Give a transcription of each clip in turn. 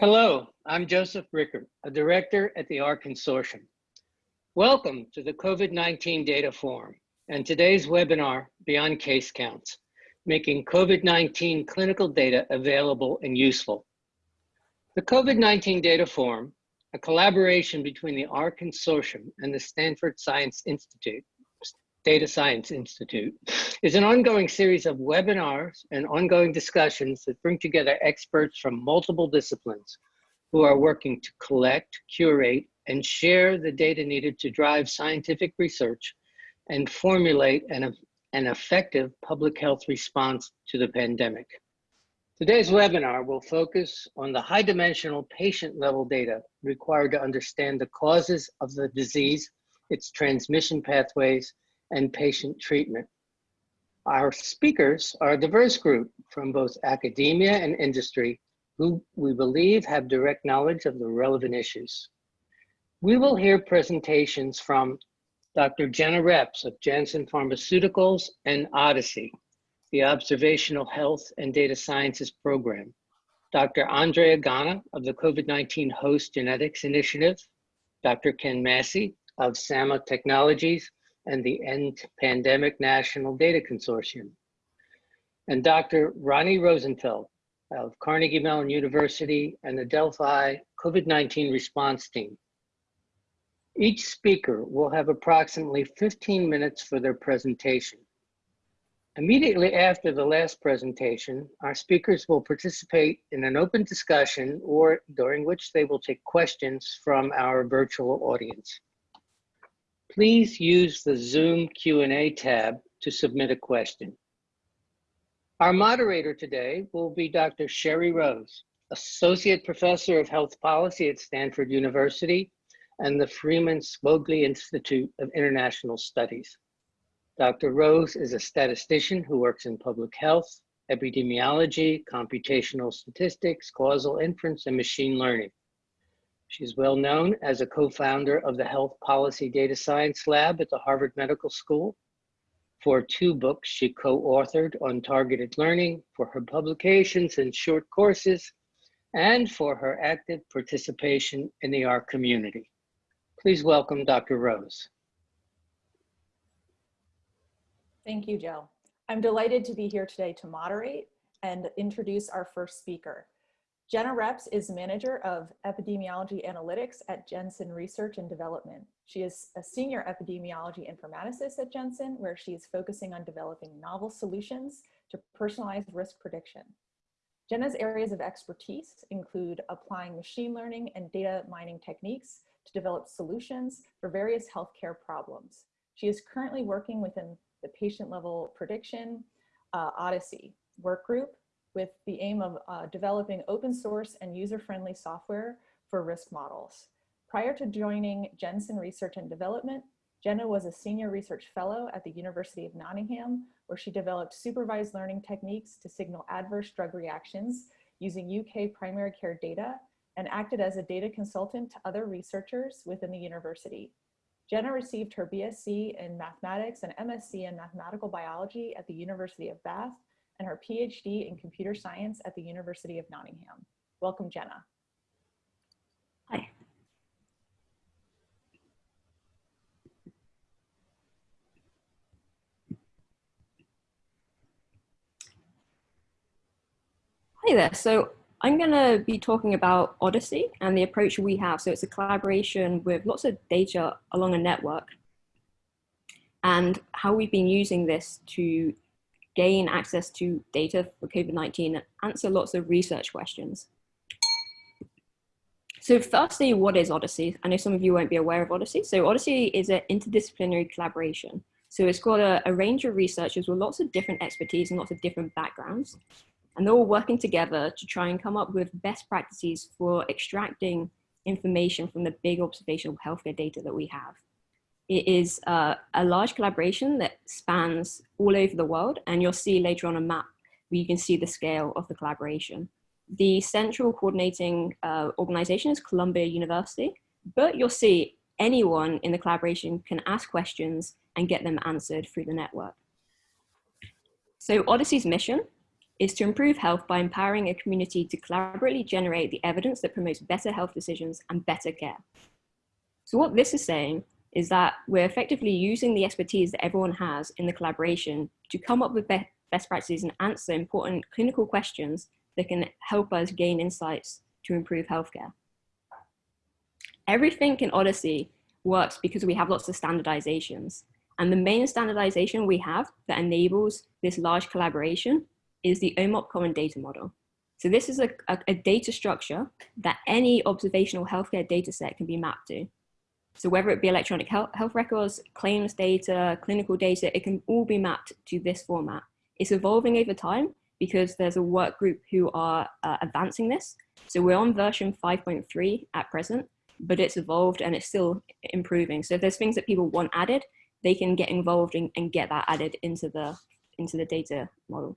Hello, I'm Joseph Rickert, a director at the R Consortium. Welcome to the COVID-19 Data Forum and today's webinar, Beyond Case Counts, making COVID-19 clinical data available and useful. The COVID-19 Data Forum, a collaboration between the R Consortium and the Stanford Science Institute, Data Science Institute, is an ongoing series of webinars and ongoing discussions that bring together experts from multiple disciplines who are working to collect, curate, and share the data needed to drive scientific research and formulate an, an effective public health response to the pandemic. Today's webinar will focus on the high dimensional patient level data required to understand the causes of the disease, its transmission pathways, and patient treatment. Our speakers are a diverse group from both academia and industry who we believe have direct knowledge of the relevant issues. We will hear presentations from Dr. Jenna Reps of Janssen Pharmaceuticals and OHDSI, the Observational Health and Data Sciences Program, Dr. Andrea Ganna of the COVID-19 Host Genetics Initiative, Dr. Ken Massey of SAMA Technologies, and the End Pandemic National Data Consortium. And Dr. Roni Rosenfeld of Carnegie Mellon University and the Delphi COVID-19 response team. Each speaker will have approximately 15 minutes for their presentation. Immediately after the last presentation, our speakers will participate in an open discussion or during which they will take questions from our virtual audience please use the Zoom Q&A tab to submit a question. Our moderator today will be Dr. Sherry Rose, Associate Professor of Health Policy at Stanford University and the Freeman Spogli Institute of International Studies. Dr. Rose is a statistician who works in public health, epidemiology, computational statistics, causal inference, and machine learning. She's well known as a co-founder of the Health Policy Data Science Lab at the Harvard Medical School. For two books she co-authored on targeted learning, for her publications and short courses, and for her active participation in the R community. Please welcome Dr. Rose. Thank you, Joe. I'm delighted to be here today to moderate and introduce our first speaker. Jenna Reps is Manager of Epidemiology Analytics at Janssen Research and Development. She is a Senior Epidemiology Informaticist at Janssen, where she is focusing on developing novel solutions to personalized risk prediction. Jenna's areas of expertise include applying machine learning and data mining techniques to develop solutions for various healthcare problems. She is currently working within the patient level prediction uh, OHDSI work group with the aim of uh, developing open source and user-friendly software for risk models. Prior to joining Janssen Research and Development, Jenna was a senior research fellow at the University of Nottingham, where she developed supervised learning techniques to signal adverse drug reactions using UK primary care data and acted as a data consultant to other researchers within the university. Jenna received her BSc in mathematics and MSc in mathematical biology at the University of Bath and her PhD in computer science at the University of Nottingham. Welcome, Jenna. Hi. Hi there. So I'm going to be talking about OHDSI and the approach we have. So it's a collaboration with lots of data along a network and how we've been using this to gain access to data for COVID-19 and answer lots of research questions. So firstly, what is OHDSI? I know some of you won't be aware of OHDSI. So OHDSI is an interdisciplinary collaboration. So it's got a, a range of researchers with lots of different expertise and lots of different backgrounds. And they're all working together to try and come up with best practices for extracting information from the big observational healthcare data that we have. It is uh, a large collaboration that spans all over the world, and you'll see later on a map where you can see the scale of the collaboration. The central coordinating uh, organization is Columbia University, but you'll see anyone in the collaboration can ask questions and get them answered through the network. So OHDSI's mission is to improve health by empowering a community to collaboratively generate the evidence that promotes better health decisions and better care. So what this is saying is that we're effectively using the expertise that everyone has in the collaboration to come up with be best practices and answer important clinical questions that can help us gain insights to improve healthcare. Everything in OHDSI works because we have lots of standardizations. And the main standardization we have that enables this large collaboration is the OMOP Common Data Model. So this is a, a, a data structure that any observational healthcare data set can be mapped to. So whether it be electronic health, health records, claims data, clinical data, it can all be mapped to this format. It's evolving over time because there's a work group who are uh, advancing this. So we're on version 5.3 at present, but it's evolved and it's still improving. So if there's things that people want added, they can get involved and, and get that added into the, into the data model.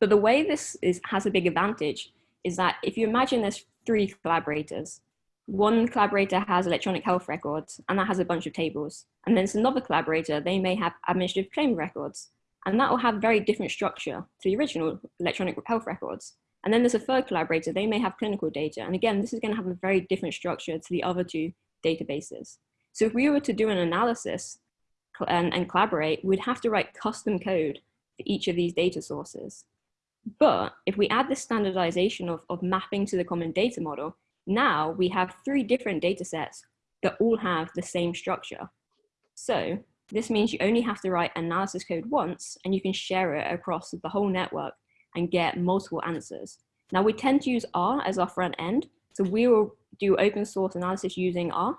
But the way this is, has a big advantage is that if you imagine there's three collaborators, one collaborator has electronic health records and that has a bunch of tables. And then another collaborator, they may have administrative claim records and that will have very different structure to the original electronic health records. And then there's a third collaborator, they may have clinical data. And again, this is gonna have a very different structure to the other two databases. So if we were to do an analysis and, and collaborate, we'd have to write custom code for each of these data sources. But if we add the standardization of, of mapping to the common data model, now we have three different data sets that all have the same structure. So this means you only have to write analysis code once and you can share it across the whole network and get multiple answers. Now we tend to use R as our front end. So we will do open source analysis using R.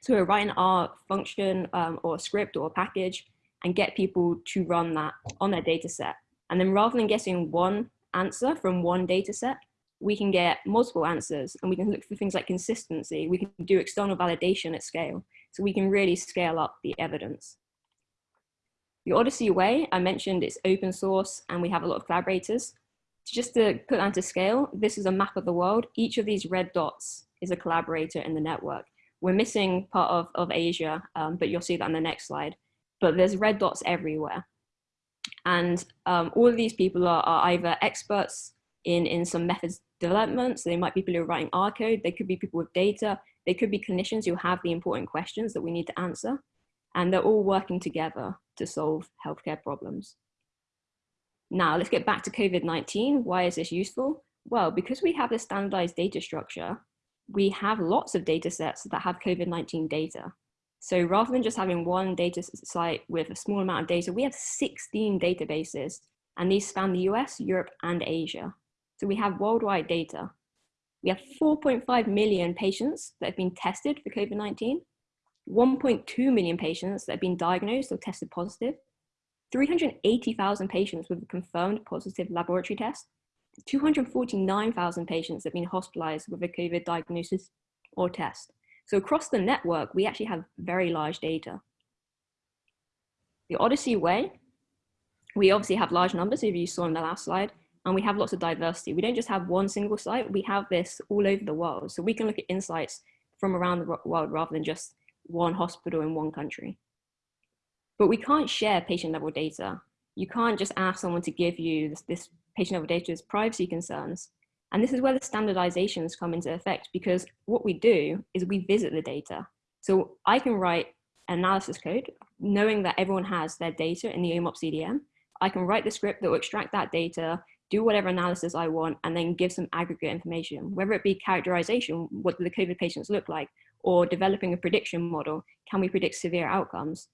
So we'll write an R function um, or script or package and get people to run that on their data set. And then rather than getting one answer from one data set, we can get multiple answers and we can look for things like consistency. We can do external validation at scale. So we can really scale up the evidence. The OHDSI way, I mentioned it's open source and we have a lot of collaborators. Just to put that into scale, this is a map of the world. Each of these red dots is a collaborator in the network. We're missing part of, of Asia, um, but you'll see that on the next slide. But there's red dots everywhere. And um, all of these people are, are either experts in, in some methods development. So they might be people who are writing R code. They could be people with data. They could be clinicians who have the important questions that we need to answer. And they're all working together to solve healthcare problems. Now let's get back to COVID-19. Why is this useful? Well, because we have a standardized data structure, we have lots of data sets that have COVID-19 data. So rather than just having one data site with a small amount of data, we have 16 databases and these span the US, Europe, and Asia. So we have worldwide data. We have 4.5 million patients that have been tested for COVID-19, 1.2 million patients that have been diagnosed or tested positive, 380,000 patients with a confirmed positive laboratory test, 249,000 patients that have been hospitalized with a COVID diagnosis or test. So across the network, we actually have very large data. The OHDSI way, we obviously have large numbers, if you saw in the last slide, and we have lots of diversity. We don't just have one single site, we have this all over the world. So we can look at insights from around the world rather than just one hospital in one country. But we can't share patient level data. You can't just ask someone to give you this, this patient level data as privacy concerns. And this is where the standardizations come into effect because what we do is we visit the data. So I can write analysis code knowing that everyone has their data in the OMOP CDM. I can write the script that will extract that data do whatever analysis I want, and then give some aggregate information, whether it be characterization, what do the COVID patients look like, or developing a prediction model, can we predict severe outcomes?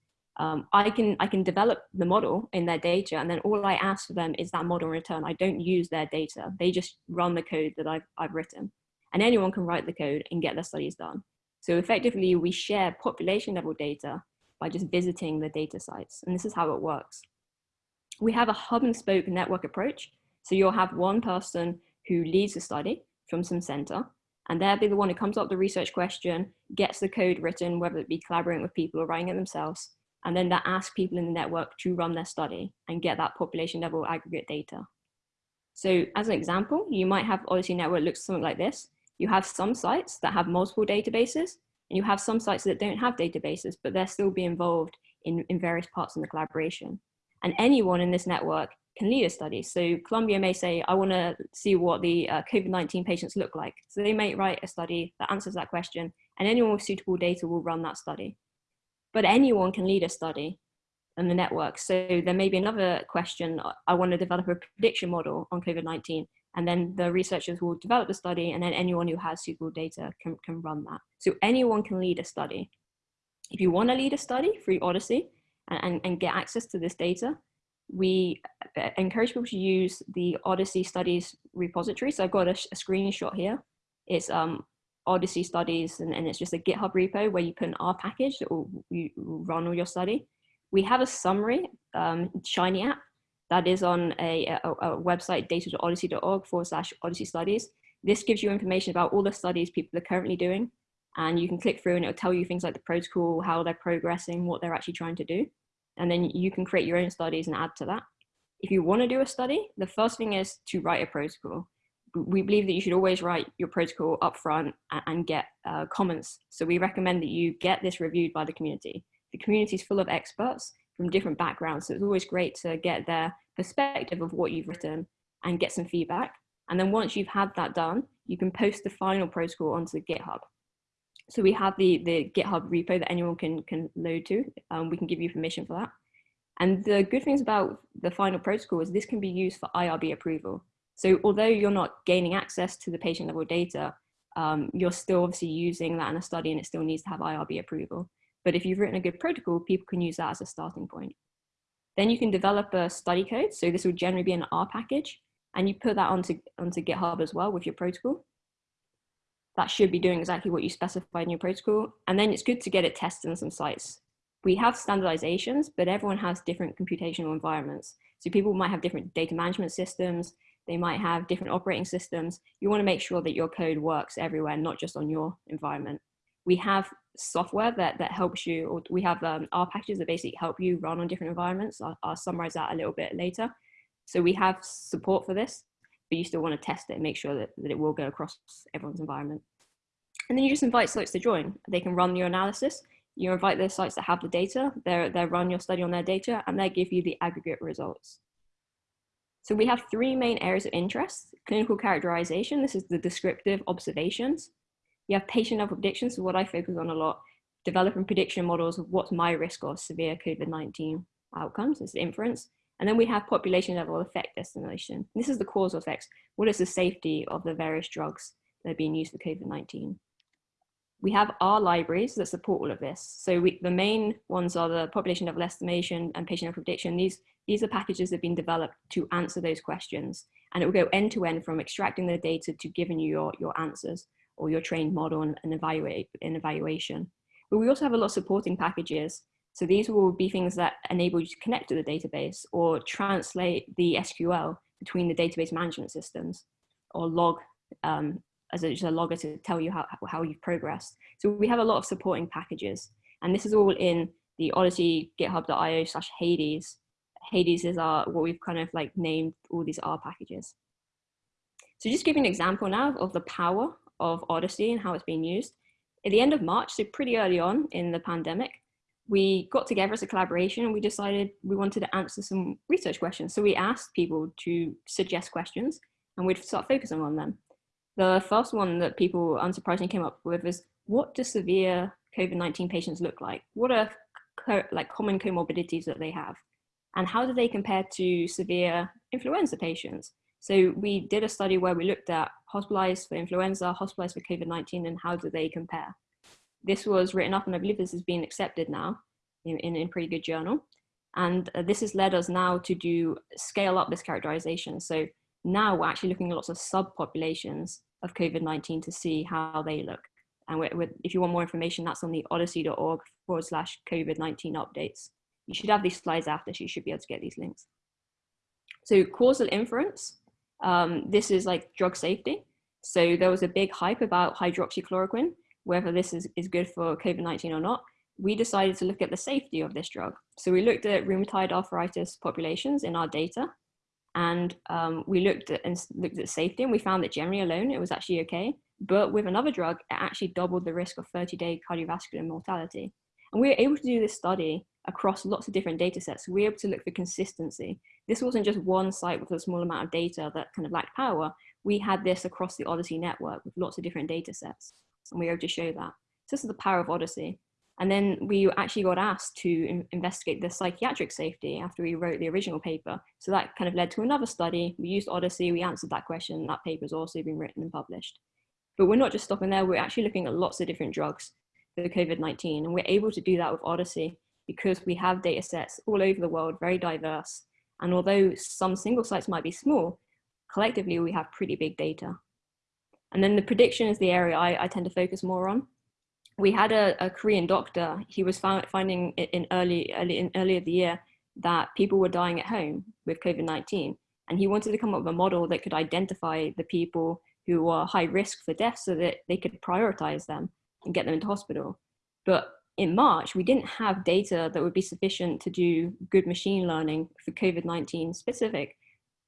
Um, I, can, I can develop the model in their data, and then all I ask for them is that model in return. I don't use their data. They just run the code that I've, I've written. And anyone can write the code and get their studies done. So effectively, we share population level data by just visiting the data sites. And this is how it works. We have a hub and spoke network approach. So you'll have one person who leads the study from some center, and they'll be the one who comes up with the research question, gets the code written, whether it be collaborating with people or writing it themselves, and then they ask people in the network to run their study and get that population level aggregate data. So as an example, you might have OHDSI Network looks something like this. You have some sites that have multiple databases, and you have some sites that don't have databases, but they're still be involved in, in various parts of the collaboration. And anyone in this network can lead a study. So Columbia may say, I want to see what the uh, COVID-19 patients look like. So they may write a study that answers that question and anyone with suitable data will run that study. But anyone can lead a study in the network. So there may be another question, I want to develop a prediction model on COVID-19 and then the researchers will develop the study and then anyone who has suitable data can, can run that. So anyone can lead a study. If you want to lead a study through OHDSI and, and, and get access to this data, we uh, encourage people to use the OHDSI Studies repository. So I've got a, a screenshot here. It's um, OHDSI Studies, and, and, it's just a GitHub repo where you put an R package that will you run all your study. We have a summary, um, Shiny app, that is on a, a, a website, data.ohdsi.org forward slash OHDSI Studies. This gives you information about all the studies people are currently doing, and you can click through and it'll tell you things like the protocol, how they're progressing, what they're actually trying to do and then you can create your own studies and add to that. If you want to do a study, the first thing is to write a protocol. We believe that you should always write your protocol up front and get uh, comments. So we recommend that you get this reviewed by the community. The community is full of experts from different backgrounds. So it's always great to get their perspective of what you've written and get some feedback. And then once you've had that done, you can post the final protocol onto GitHub. So we have the, the GitHub repo that anyone can, can load to. Um, we can give you permission for that. And the good things about the final protocol is this can be used for IRB approval. So although you're not gaining access to the patient level data, um, you're still obviously using that in a study and it still needs to have IRB approval. But if you've written a good protocol, people can use that as a starting point. Then you can develop a study code. So this will generally be an R package and you put that onto, onto GitHub as well with your protocol that should be doing exactly what you specified in your protocol. And then it's good to get it tested in some sites. We have standardizations, but everyone has different computational environments. So people might have different data management systems. They might have different operating systems. You wanna make sure that your code works everywhere, not just on your environment. We have software that, that helps you, or we have um, R packages that basically help you run on different environments. I'll, I'll summarize that a little bit later. So we have support for this but you still want to test it and make sure that, that it will go across everyone's environment. And then you just invite sites to join. They can run your analysis. You invite those sites that have the data, they they run your study on their data, and they give you the aggregate results. So we have three main areas of interest. Clinical characterization, this is the descriptive observations. You have patient level predictions, so what I focus on a lot, developing prediction models of what's my risk of severe COVID-19 outcomes, this is inference. And then we have population level effect estimation. This is the causal effects. What is the safety of the various drugs that are being used for COVID-19? We have our libraries that support all of this. So we, the main ones are the population level estimation and patient level prediction. These, these are packages that have been developed to answer those questions. And it will go end to end from extracting the data to giving you your, your answers or your trained model and, and evaluate in evaluation. But we also have a lot of supporting packages so these will be things that enable you to connect to the database or translate the SQL between the database management systems or log um, as a, a, logger to tell you how, how you've progressed. So we have a lot of supporting packages and this is all in the OHDSI github.io slash Hades. Hades is our, what we've kind of like named all these R packages. So just give you an example now of the power of OHDSI and how it's being used. At the end of March, so pretty early on in the pandemic, we got together as a collaboration and we decided we wanted to answer some research questions. So we asked people to suggest questions and we'd start focusing on them. The first one that people unsurprisingly came up with is, what do severe COVID-19 patients look like? What are like common comorbidities that they have? And how do they compare to severe influenza patients? So we did a study where we looked at hospitalized for influenza, hospitalized for COVID-19, and how do they compare? This was written up and I believe this has been accepted now in, in, in pretty good journal. And uh, this has led us now to do scale up this characterization. So now we're actually looking at lots of subpopulations of COVID-19 to see how they look. And we're, we're, if you want more information, that's on the ohdsi.org forward slash COVID-19 updates. You should have these slides after, so you should be able to get these links. So causal inference, um, this is like drug safety. So there was a big hype about hydroxychloroquine whether this is, is good for COVID-19 or not, we decided to look at the safety of this drug. So we looked at rheumatoid arthritis populations in our data, and um, we looked at, and looked at safety, and we found that generally alone, it was actually okay. But with another drug, it actually doubled the risk of 30-day cardiovascular mortality. And we were able to do this study across lots of different data sets. We were able to look for consistency. This wasn't just one site with a small amount of data that kind of lacked power. We had this across the OHDSI network with lots of different data sets. And we were able to show that. So this is the power of OHDSI. And then we actually got asked to in investigate the psychiatric safety after we wrote the original paper. So that kind of led to another study. We used OHDSI, we answered that question. That paper has also been written and published. But we're not just stopping there, we're actually looking at lots of different drugs for COVID-19. And we're able to do that with OHDSI because we have data sets all over the world, very diverse. And although some single sites might be small, collectively we have pretty big data. And then the prediction is the area I, I tend to focus more on we had a, a Korean doctor. He was found, finding in early, early in earlier the year that people were dying at home with COVID-19. And he wanted to come up with a model that could identify the people who were high risk for death so that they could prioritize them and get them into hospital. But in March, we didn't have data that would be sufficient to do good machine learning for COVID-19 specific.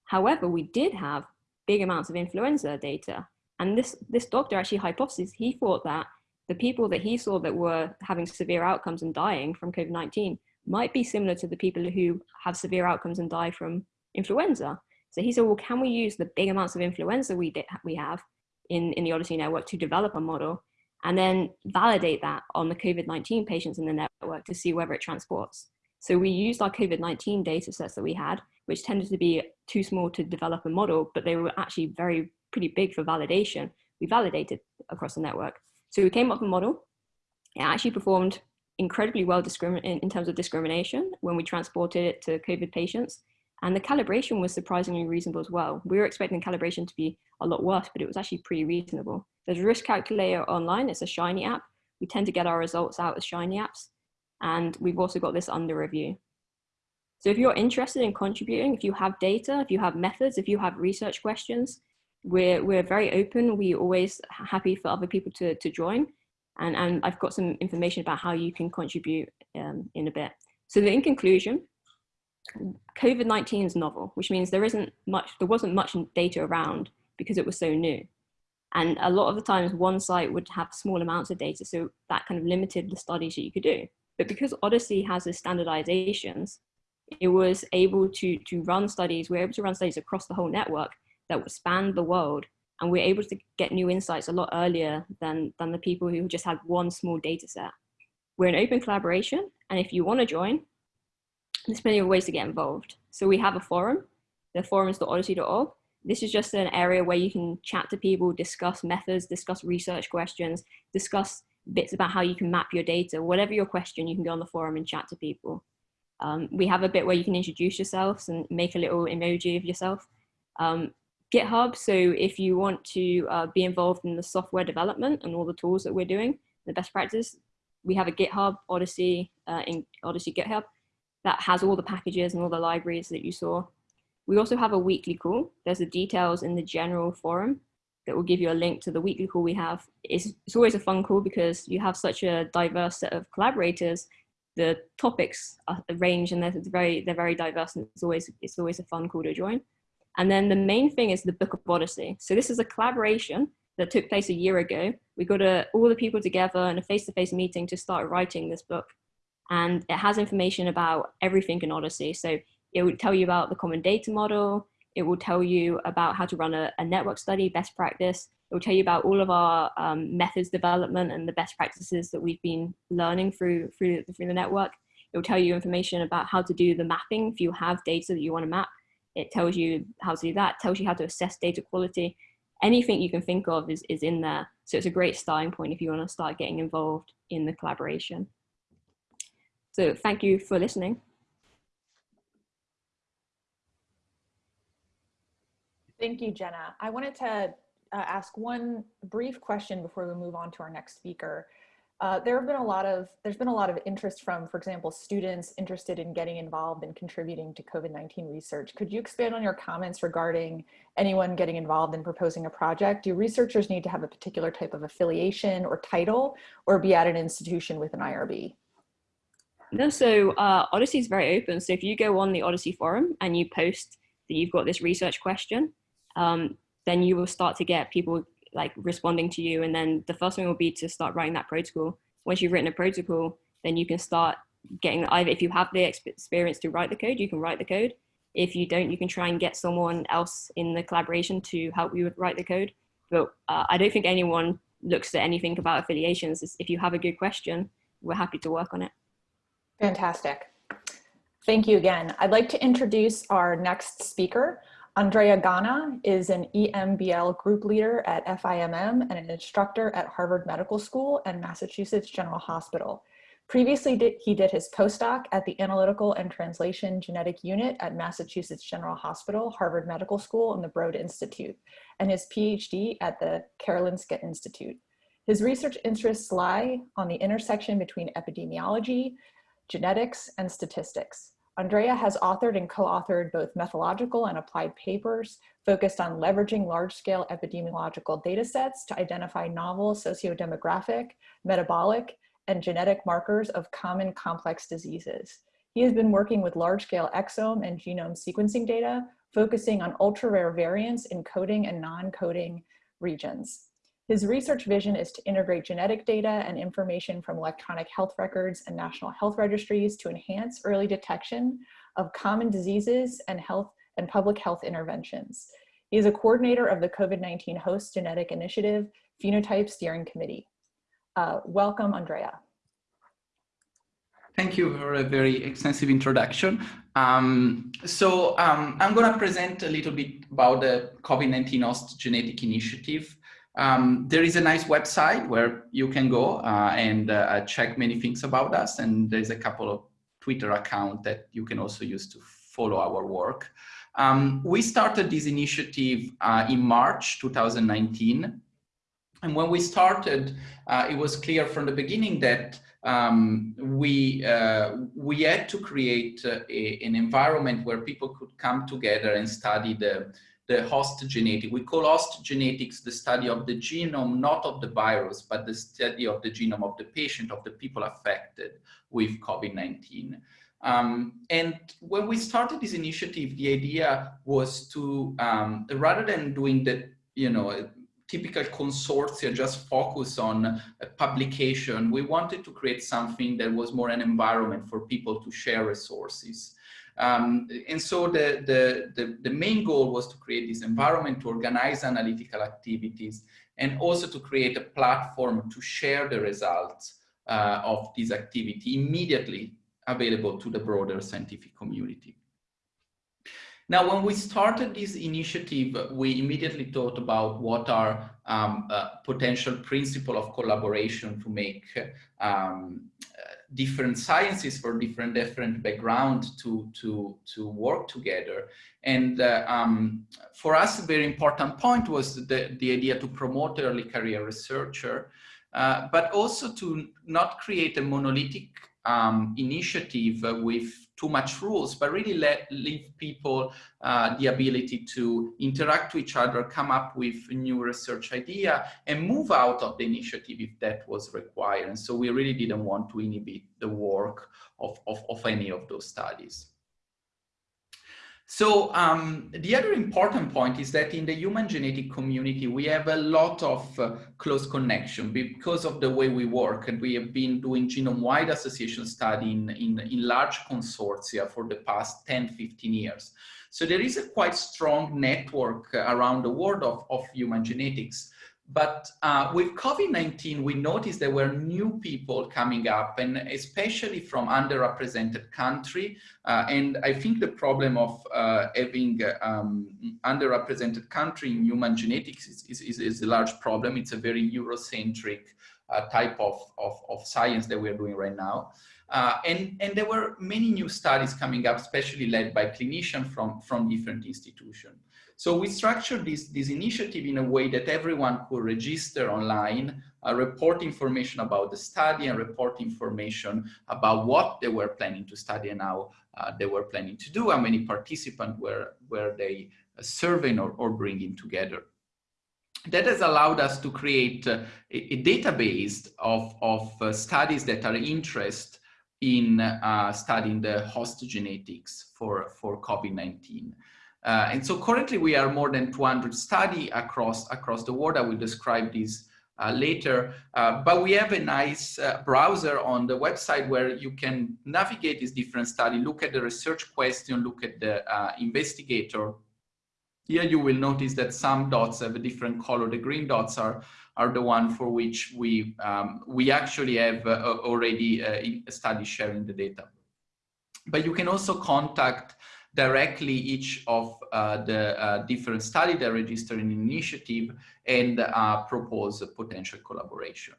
However, we did have big amounts of influenza data. And this, this doctor actually hypothesized, he thought that the people that he saw that were having severe outcomes and dying from COVID-19 might be similar to the people who have severe outcomes and die from influenza. So he said, well, can we use the big amounts of influenza we, we have in, in the OHDSI network to develop a model and then validate that on the COVID-19 patients in the network to see whether it transports. So we used our COVID-19 data sets that we had, which tended to be too small to develop a model, but they were actually very pretty big for validation. We validated across the network. So we came up with a model. It actually performed incredibly well in, in terms of discrimination when we transported it to COVID patients. And the calibration was surprisingly reasonable as well. We were expecting calibration to be a lot worse, but it was actually pretty reasonable. There's a risk calculator online. It's a Shiny app. We tend to get our results out as Shiny apps. And we've also got this under review. So if you're interested in contributing, if you have data, if you have methods, if you have research questions, we're, we're very open. We always happy for other people to, to join. And, and I've got some information about how you can contribute um, in a bit. So in conclusion, COVID-19 is novel, which means there isn't much, there wasn't much data around because it was so new. And a lot of the times one site would have small amounts of data. So that kind of limited the studies that you could do. But because OHDSI has the standardizations, it was able to, to run studies, we're able to run studies across the whole network that spanned the world. And we're able to get new insights a lot earlier than, than the people who just had one small data set. We're an open collaboration. And if you want to join, there's plenty of ways to get involved. So we have a forum. The forum is ohdsi.org. This is just an area where you can chat to people, discuss methods, discuss research questions, discuss bits about how you can map your data. Whatever your question, you can go on the forum and chat to people. Um, we have a bit where you can introduce yourselves and make a little emoji of yourself. Um, GitHub. So if you want to uh, be involved in the software development and all the tools that we're doing, the best practice, we have a GitHub OHDSI uh, in OHDSI GitHub that has all the packages and all the libraries that you saw. We also have a weekly call. There's the details in the general forum that will give you a link to the weekly call we have. It's, it's always a fun call because you have such a diverse set of collaborators. The topics are range and they're very, they're very diverse and it's always, it's always a fun call to join. And then the main thing is the Book of OHDSI. So this is a collaboration that took place a year ago. We got a, all the people together in a face-to-face -face meeting to start writing this book. And it has information about everything in OHDSI. So it will tell you about the common data model. It will tell you about how to run a, a network study, best practice. It will tell you about all of our um, methods development and the best practices that we've been learning through, through, through the network. It will tell you information about how to do the mapping if you have data that you want to map it tells you how to do that, tells you how to assess data quality. Anything you can think of is, is in there. So it's a great starting point if you want to start getting involved in the collaboration. So thank you for listening. Thank you, Jenna. I wanted to uh, ask one brief question before we move on to our next speaker. Uh, there have been a lot of, there's been a lot of interest from, for example, students interested in getting involved and contributing to COVID-19 research. Could you expand on your comments regarding anyone getting involved in proposing a project? Do researchers need to have a particular type of affiliation or title or be at an institution with an IRB? No, so uh, OHDSI is very open. So if you go on the OHDSI forum and you post that you've got this research question, um, then you will start to get people like responding to you. And then the first thing will be to start writing that protocol. Once you've written a protocol, then you can start getting either if you have the experience to write the code, you can write the code. If you don't, you can try and get someone else in the collaboration to help you write the code. But uh, I don't think anyone looks at anything about affiliations. If you have a good question, we're happy to work on it. Fantastic. Thank you again. I'd like to introduce our next speaker. Andrea Ganna is an EMBL group leader at FIMM and an instructor at Harvard Medical School and Massachusetts General Hospital. Previously, he did his postdoc at the Analytical and Translation Genetic Unit at Massachusetts General Hospital, Harvard Medical School, and the Broad Institute, and his PhD at the Karolinska Institute. His research interests lie on the intersection between epidemiology, genetics, and statistics. Andrea has authored and co-authored both methodological and applied papers focused on leveraging large-scale epidemiological data sets to identify novel socio-demographic, metabolic, and genetic markers of common complex diseases. He has been working with large-scale exome and genome sequencing data, focusing on ultra-rare variants in coding and non-coding regions. His research vision is to integrate genetic data and information from electronic health records and national health registries to enhance early detection of common diseases and health and public health interventions. He is a coordinator of the COVID-19 Host Genetic Initiative Phenotype Steering Committee. Uh, welcome, Andrea. Thank you for a very extensive introduction. Um, so um, I'm going to present a little bit about the COVID-19 Host Genetic Initiative. Um, there is a nice website where you can go uh, and uh, check many things about us. And there's a couple of Twitter accounts that you can also use to follow our work. Um, we started this initiative uh, in March 2019. And when we started, uh, it was clear from the beginning that um, we, uh, we had to create uh, a, an environment where people could come together and study the, the host genetic. We call host genetics the study of the genome, not of the virus, but the study of the genome of the patient, of the people affected with COVID-19. Um, and when we started this initiative, the idea was to, um, rather than doing the, you know, typical consortia just focus on a publication. We wanted to create something that was more an environment for people to share resources. Um, and so the, the, the, the, main goal was to create this environment to organize analytical activities and also to create a platform to share the results uh, of this activity immediately available to the broader scientific community. Now, when we started this initiative, we immediately thought about what are um, uh, potential principle of collaboration to make um, different sciences for different different background to to to work together. And uh, um, for us, a very important point was the the idea to promote early career researcher, uh, but also to not create a monolithic um, initiative with too much rules, but really let leave people uh, the ability to interact with each other, come up with new research idea, and move out of the initiative if that was required. And so we really didn't want to inhibit the work of, of, of any of those studies. So um, the other important point is that in the human genetic community, we have a lot of uh, close connection because of the way we work. And we have been doing genome-wide association study in, in, in large consortia for the past 10, 15 years. So there is a quite strong network around the world of, of human genetics. But uh, with COVID-19, we noticed there were new people coming up and especially from underrepresented country. Uh, and I think the problem of uh, having um, underrepresented country in human genetics is, is, is, a large problem. It's a very Eurocentric uh, type of, of, of, science that we're doing right now. Uh, and, and there were many new studies coming up, especially led by clinicians from, from different institutions. So we structured this, this initiative in a way that everyone could register online, uh, report information about the study and report information about what they were planning to study and how uh, they were planning to do, how many participants were, were they uh, surveying or, or bringing together. That has allowed us to create uh, a, a, database of, of uh, studies that are interested in uh, studying the host genetics for, for COVID-19. Uh, and so currently we are more than 200 study across, across the world. I will describe this uh, later. Uh, but we have a nice uh, browser on the website where you can navigate these different study, look at the research question, look at the uh, investigator. Here you will notice that some dots have a different color. The green dots are, are the one for which we, um, we actually have uh, already a study sharing the data. But you can also contact directly each of uh, the uh, different study that register an initiative and uh, propose a potential collaboration.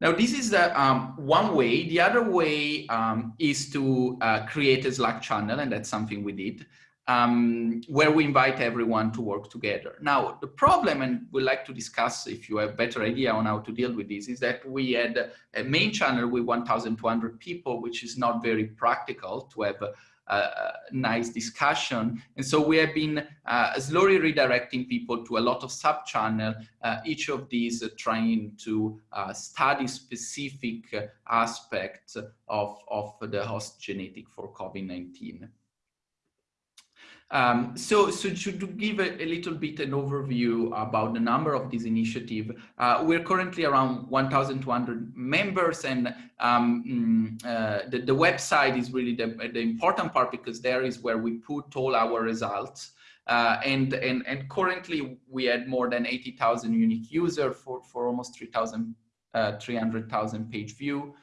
Now, this is the, um, one way. The other way um, is to uh, create a Slack channel, and that's something we did, um, where we invite everyone to work together. Now, the problem, and we'd like to discuss if you have a better idea on how to deal with this, is that we had a main channel with 1,200 people, which is not very practical to have uh, nice discussion. And so we have been uh, slowly redirecting people to a lot of sub-channel, uh, each of these uh, trying to uh, study specific uh, aspects of, of the host genetic for COVID-19. Um, so, so to, give a, a, little bit an overview about the number of this initiative, uh, we're currently around 1,200 members and um, mm, uh, the, the website is really the, the important part because there is where we put all our results. Uh, and, and, and currently we had more than 80,000 unique users for, for almost 3,000, uh, 300,000 page view.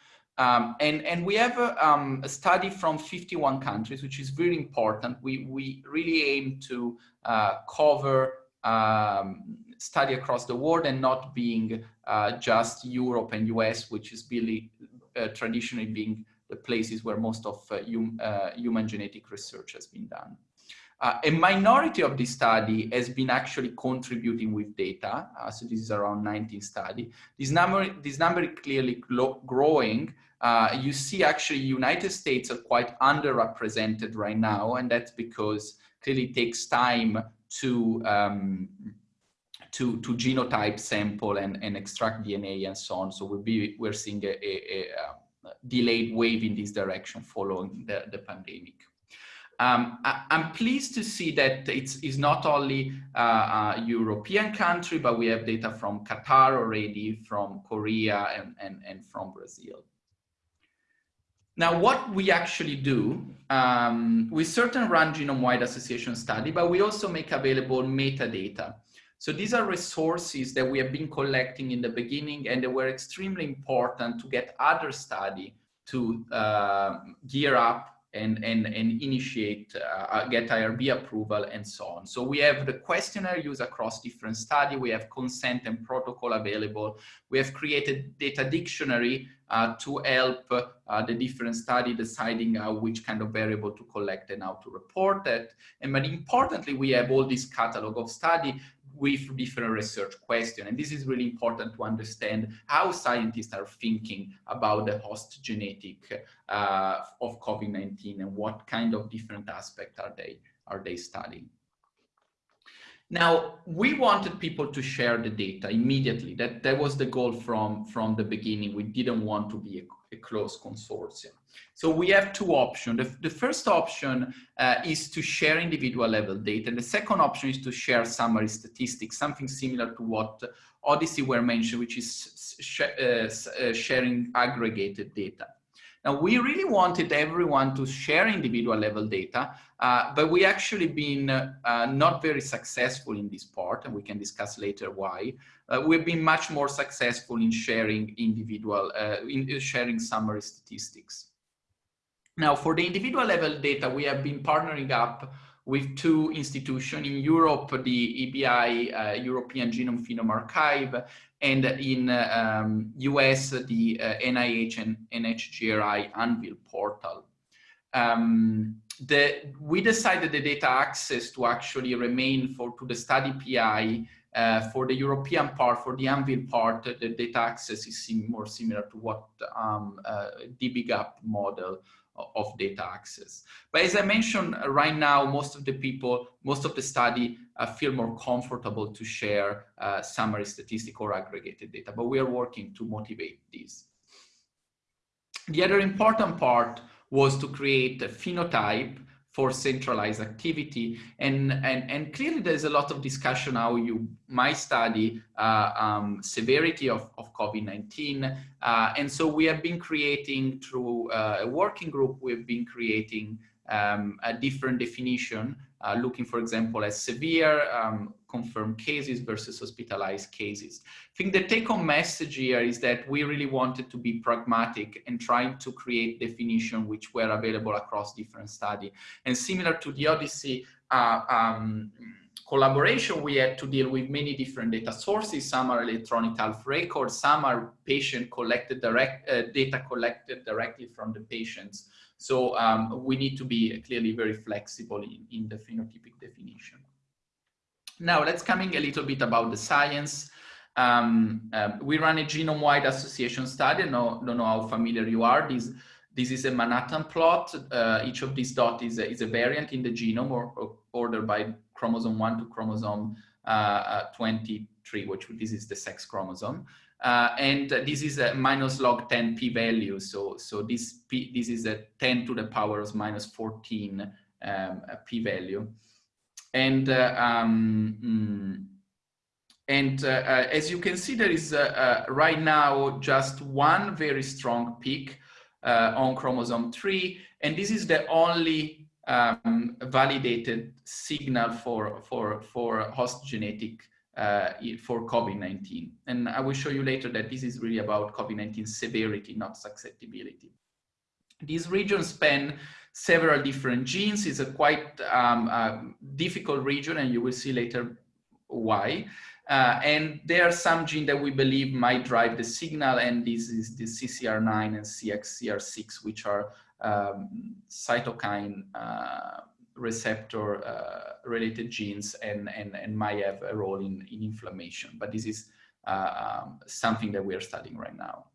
Um, and, and we have a, um, a, study from 51 countries, which is very important. We, we really aim to uh, cover um, study across the world and not being uh, just Europe and US, which is really uh, traditionally being the places where most of uh, uh, human genetic research has been done. Uh, a minority of this study has been actually contributing with data. So this is around 19 study. This number, this number is clearly growing. Uh, you see actually United States are quite underrepresented right now. And that's because clearly it takes time to, um, to, to genotype sample and, and extract DNA and so on. So we'll be, we're seeing a, a, a delayed wave in this direction following the, the pandemic. Um, I, am pleased to see that it's, it's not only uh, a European country, but we have data from Qatar already, from Korea, and, and, and from Brazil. Now, what we actually do, um, we certainly run genome-wide association study, but we also make available metadata. So these are resources that we have been collecting in the beginning and they were extremely important to get other study to uh, gear up and, and, and initiate, uh, uh get IRB approval and so on. So we have the questionnaire used across different study. We have consent and protocol available. We have created data dictionary to help uh, the different study deciding uh, which kind of variable to collect and how to report it. And but importantly, we have all this catalog of study with different research questions. And this is really important to understand how scientists are thinking about the host genetic uh, of COVID-19 and what kind of different aspects are they, are they studying. Now, we wanted people to share the data immediately. That, that was the goal from, from the beginning. We didn't want to be a, a closed consortium. So we have two options. The, the first option uh, is to share individual level data. And the second option is to share summary statistics, something similar to what OHDSI were mentioned, which is sh uh, uh, sharing aggregated data. Now, we really wanted everyone to share individual level data, uh, but we actually been uh, not very successful in this part, and we can discuss later why. Uh, we've been much more successful in sharing individual, uh, in sharing summary statistics. Now, for the individual level data, we have been partnering up with two institutions in Europe, the EBI, uh, European Genome Phenome Archive, and in um, US, the uh, NIH and NHGRI AnVIL portal. Um, the, we decided the data access to actually remain for to the study PI uh, for the European part, for the AnVIL part, the data access is more similar to what um, uh, dbGaP model of data access. But as I mentioned uh, right now, most of the people, most of the study uh, feel more comfortable to share uh, summary statistic or aggregated data, but we are working to motivate this. The other important part was to create a phenotype for centralized activity. And, and, and clearly there's a lot of discussion how you might study uh, um, severity of, of COVID-19. Uh, and so we have been creating through uh, a working group, we've been creating um, a different definition, uh, looking, for example, at severe um, confirmed cases versus hospitalized cases. I think the take-home message here is that we really wanted to be pragmatic and trying to create definition which were available across different study. And similar to the OHDSI uh, um, collaboration, we had to deal with many different data sources. Some are electronic health records, some are patient collected direct uh, data collected directly from the patients. So um, we need to be clearly very flexible in, in the phenotypic definition. Now let's coming a little bit about the science. Um, uh, we run a genome-wide association study. No, don't know how familiar you are. This, this is a Manhattan plot. Uh, each of these dots is a, is a variant in the genome or, or ordered by chromosome 1 to chromosome uh, uh 23, which this is the sex chromosome. Uh, and this is a minus log 10 p-value. So, so this, p, this is a 10 to the power of minus 14 um, p-value. And, uh, um, mm, and uh, uh, as you can see, there is right now just one very strong peak on chromosome 3. And this is the only um, validated signal for, for, for host genetic uh, for COVID-19. And I will show you later that this is really about COVID-19 severity, not susceptibility. This regions span several different genes. It's a quite um, uh, difficult region and you will see later why. Uh, and there are some genes that we believe might drive the signal and this is the CCR9 and CXCR6, which are um, cytokine uh, receptor uh, related genes and, and, and might have a role in, in inflammation. But this is uh, um, something that we are studying right now.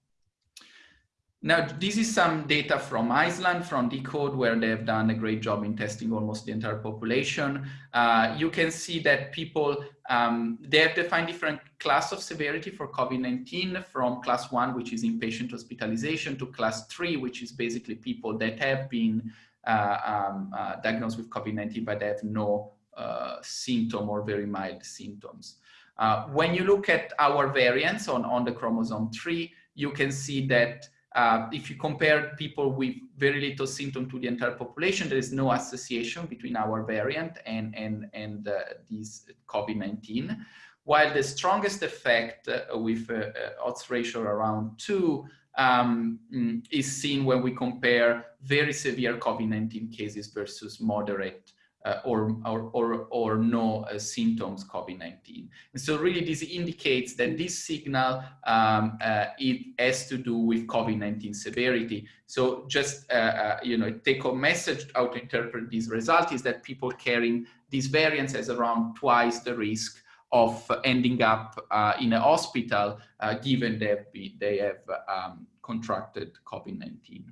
Now, this is some data from Iceland, from deCODE, where they have done a great job in testing almost the entire population. Uh, you can see that people, um, they have defined different class of severity for COVID-19 from class one, which is inpatient hospitalization, to class three, which is basically people that have been uh, um, uh, diagnosed with COVID-19, but they have no uh, symptom or very mild symptoms. Uh, when you look at our variants on, on the chromosome 3, you can see that uh, if you compare people with very little symptom to the entire population, there is no association between our variant and, and, and uh, this COVID-19. While the strongest effect uh, with uh, uh, odds ratio around two um, mm, is seen when we compare very severe COVID-19 cases versus moderate uh, or, or, or, or no uh, symptoms COVID-19. And so really this indicates that this signal, um, uh, it has to do with COVID-19 severity. So just, uh, uh, you know, take a message how to interpret this result is that people carrying these variants has around twice the risk of ending up uh, in a hospital, given they they have um, contracted COVID-19.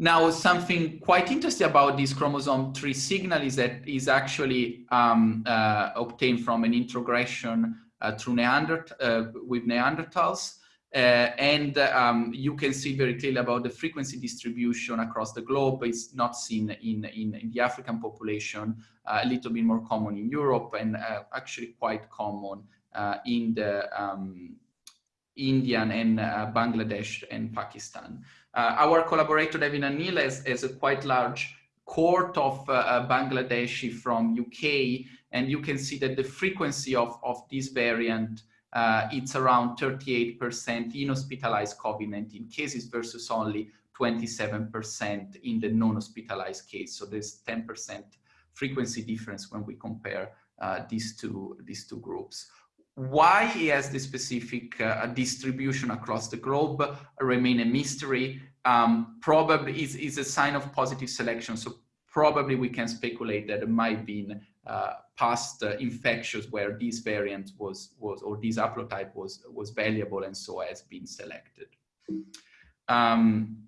Now, something quite interesting about this chromosome 3 signal is that is actually um, uh, obtained from an introgression uh, through Neandert uh, with Neanderthals. Uh, and um, you can see very clearly about the frequency distribution across the globe. It's not seen in, in, in the African population, uh, a little bit more common in Europe and uh, actually quite common in the um, Indian and Bangladesh and Pakistan. Uh, our collaborator David van Heel has, a quite large cohort of uh, uh Bangladeshi from UK, and you can see that the frequency of, of this variant uh, it's around 38% in hospitalized COVID-19 cases versus only 27% in the non-hospitalized case. So there's 10% frequency difference when we compare uh, these two these two groups. Why he has the specific uh, distribution across the globe remain a mystery. Um, probably is, is a sign of positive selection. So probably we can speculate that it might be uh, past uh, where this variant was, was or this haplotype was, was valuable and so has been selected. Um,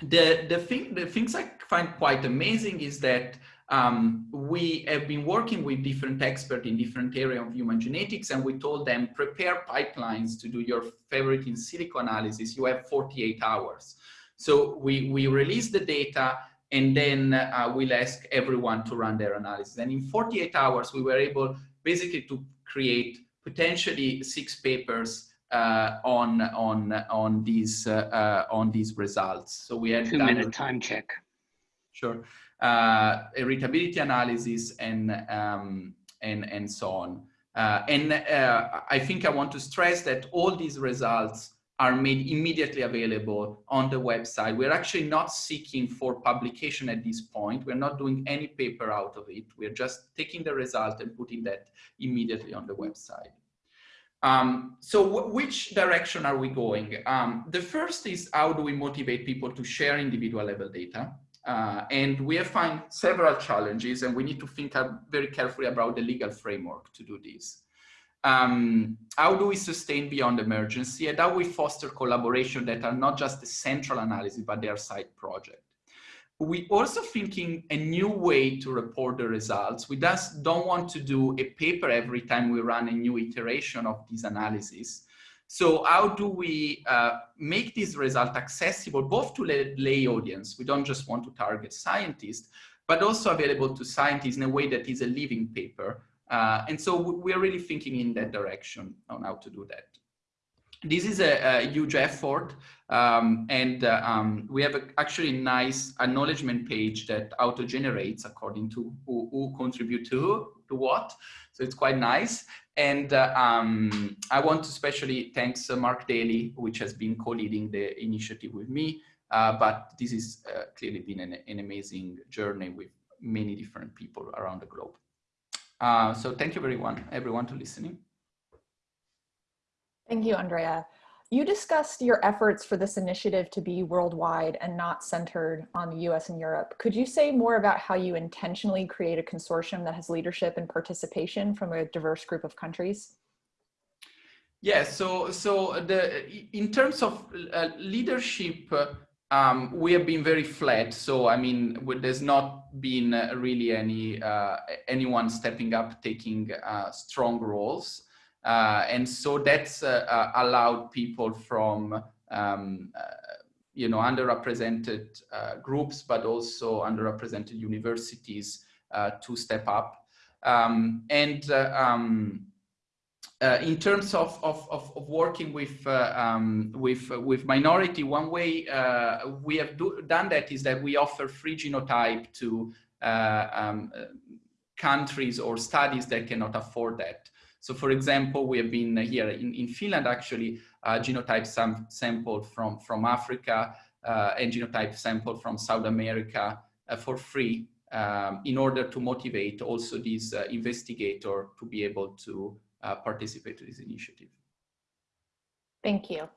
the, the, thing, the things I find quite amazing is that um, we have been working with different experts in different areas of human genetics and we told them prepare pipelines to do your favorite in silico analysis you have 48 hours so we we released the data and then uh, we'll ask everyone to run their analysis. And in 48 hours, we were able basically to create potentially six papers uh, on on on these uh, uh, on these results. So we had Two minute time check. Sure, uh, heritability analysis and um, and and so on. Uh, and uh, I think I want to stress that all these results are made immediately available on the website. We're actually not seeking for publication at this point. We're not doing any paper out of it. We're just taking the result and putting that immediately on the website. Um, so which direction are we going? Um, the first is how do we motivate people to share individual level data? Uh, and we have found several challenges and we need to think very carefully about the legal framework to do this. Um, how do we sustain beyond emergency and how we foster collaboration that are not just the central analysis, but their side project we also thinking a new way to report the results. We just don't want to do a paper every time we run a new iteration of this analysis. So how do we uh, make this result accessible both to lay audience? We don't just want to target scientists, but also available to scientists in a way that is a living paper. Uh, and so we're really thinking in that direction on how to do that. This is a, a huge effort. Um, and uh, um, we have a, actually a nice acknowledgement page that auto generates according to who, who contribute to, to what. So it's quite nice. And uh, um, I want to especially thanks uh, Mark Daly, which has been co-leading the initiative with me. Uh, but this has uh, clearly been an, an, amazing journey with many different people around the globe. Uh, so thank you everyone, everyone to listening. Thank you, Andrea. You discussed your efforts for this initiative to be worldwide and not centered on the US and Europe. Could you say more about how you intentionally create a consortium that has leadership and participation from a diverse group of countries? Yes, yeah, so, so the, in terms of uh, leadership, um, we have been very flat. So, I mean, there's not been really any uh, anyone stepping up, taking uh, strong roles. Uh, and so that's uh, uh, allowed people from um, you know, underrepresented groups, but also underrepresented universities to step up. Um, and um, uh, in terms of, of, of, of working with, uh, um, with, uh, with minority, one way we have do, done that is that we offer free genotype to um, countries or studies that cannot afford that. So for example, we have been here in, in Finland actually uh, genotype sam sampled from, from Africa uh, and genotype sampled from South America uh, for free um, in order to motivate also this uh, investigator to be able to uh, participate in this initiative. Thank you.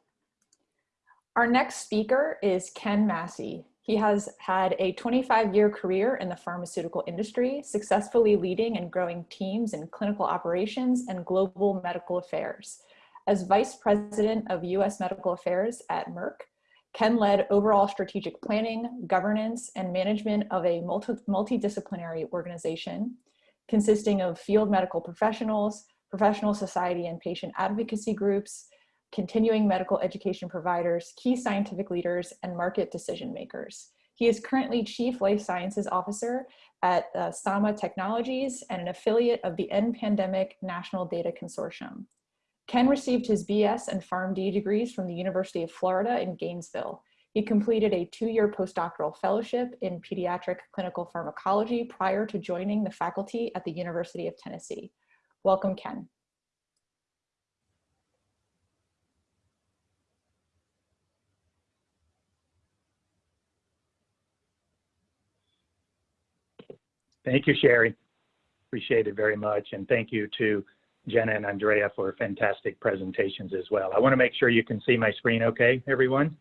Our next speaker is Ken Massey. He has had a 25 year career in the pharmaceutical industry, successfully leading and growing teams in clinical operations and global medical affairs. As Vice President of US Medical Affairs at Merck, Ken led overall strategic planning, governance, and management of a multi multidisciplinary organization consisting of field medical professionals, professional society and patient advocacy groups, continuing medical education providers, key scientific leaders, and market decision makers. He is currently Chief Life Sciences Officer at uh, Saama Technologies and an affiliate of the End Pandemic National Data Consortium. Ken received his BS and PharmD degrees from the University of Florida in Gainesville. He completed a two-year postdoctoral fellowship in pediatric clinical pharmacology prior to joining the faculty at the University of Tennessee. Welcome, Ken. Thank you, Sherry. Appreciate it very much. And thank you to Jenna and Andrea for fantastic presentations as well. I want to make sure you can see my screen okay, everyone.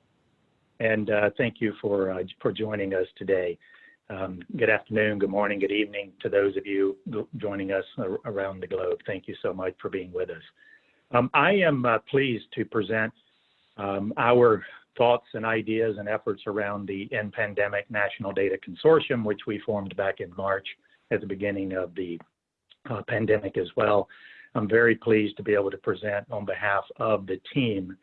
And uh, thank you for, uh, for joining us today. Um, good afternoon, good morning, good evening to those of you joining us around the globe. Thank you so much for being with us. Um, I am uh, pleased to present um, our thoughts and ideas and efforts around the End Pandemic National Data Consortium, which we formed back in March at the beginning of the uh, pandemic as well. I'm very pleased to be able to present on behalf of the team,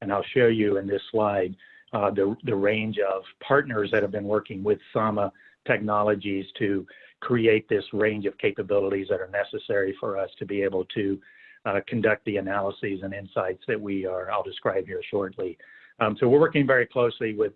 and I'll show you in this slide uh, the, the range of partners that have been working with Saama technologies to create this range of capabilities that are necessary for us to be able to uh, conduct the analyses and insights that we are, I'll describe here shortly. Um, so we're working very closely with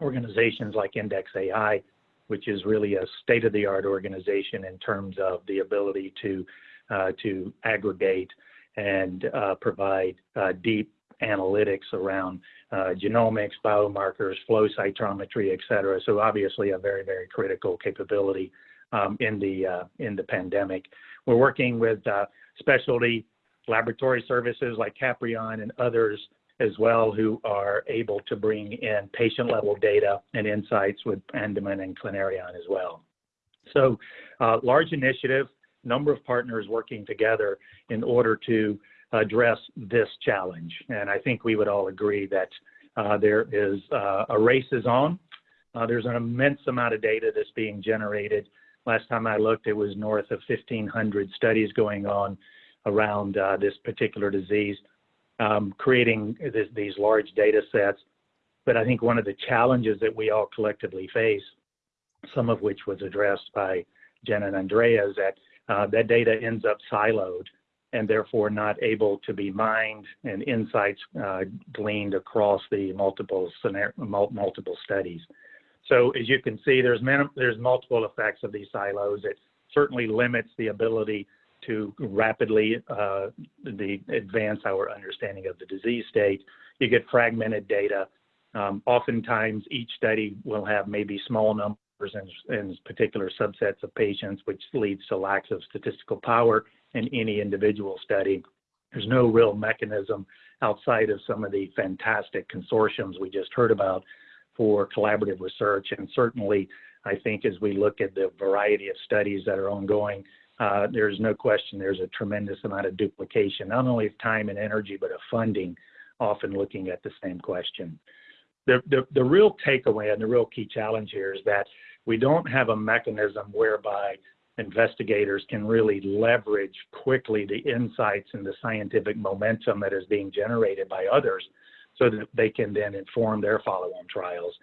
organizations like Index AI, which is really a state-of-the-art organization in terms of the ability to uh, to aggregate and uh, provide uh, deep analytics around genomics, biomarkers, flow cytometry, et cetera. So obviously a very, very critical capability um, in the in the pandemic. We're working with specialty laboratory services like Caprion and others as well who are able to bring in patient level data and insights with Andaman and Clinerion as well. So uh, large initiative, number of partners working together in order to address this challenge. And I think we would all agree that uh, there is uh, a race is on. Uh, there's an immense amount of data that's being generated. Last time I looked, it was north of 1,500 studies going on around uh, this particular disease um, creating this, these large data sets. But I think one of the challenges that we all collectively face, some of which was addressed by Jen and Andrea, is that uh, that data ends up siloed and therefore not able to be mined and insights uh, gleaned across the multiple multiple studies. So as you can see, there's there's multiple effects of these silos. It certainly limits the ability to rapidly uh, the advance our understanding of the disease state. You get fragmented data. Um, oftentimes, each study will have maybe small numbers in, in particular subsets of patients, which leads to lacks of statistical power in any individual study. There's no real mechanism outside of some of the fantastic consortiums we just heard about for collaborative research. And certainly, I think as we look at the variety of studies that are ongoing, uh, there's no question there's a tremendous amount of duplication, not only of time and energy, but of funding, often looking at the same question. The, the, the real takeaway and the real key challenge here is that we don't have a mechanism whereby investigators can really leverage quickly the insights and the scientific momentum that is being generated by others so that they can then inform their follow-on trials.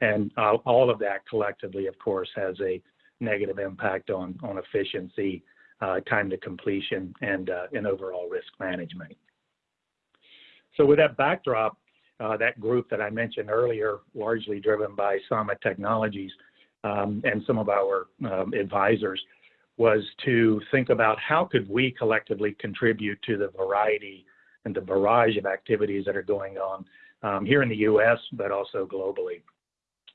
And uh, all of that collectively, of course, has a negative impact on, efficiency, uh, time to completion, and, uh, overall risk management. So with that backdrop, uh, that group that I mentioned earlier, largely driven by Saama Technologies um, and some of our um, advisors, was to think about how could we collectively contribute to the variety and the barrage of activities that are going on um, here in the U.S., but also globally.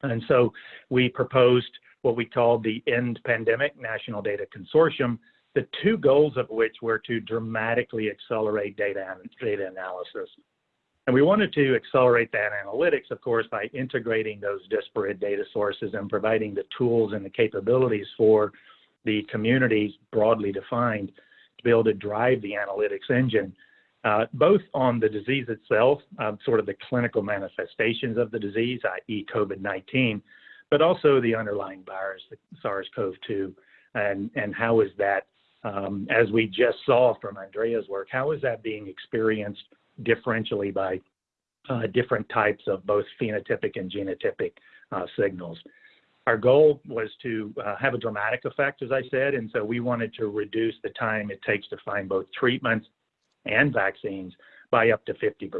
And so we proposed what we called the End Pandemic National Data Consortium, the two goals of which were to dramatically accelerate data, data analysis. And we wanted to accelerate that analytics, of course, by integrating those disparate data sources and providing the tools and the capabilities for the communities broadly defined to be able to drive the analytics engine, uh, both on the disease itself, uh, sort of the clinical manifestations of the disease, i.e. COVID-19, but also the underlying virus, the SARS-CoV-2, and, and how is that, um, as we just saw from Andrea's work, how is that being experienced differentially by uh, different types of both phenotypic and genotypic uh, signals. Our goal was to uh, have a dramatic effect, as I said, and so we wanted to reduce the time it takes to find both treatments and vaccines by up to 50%.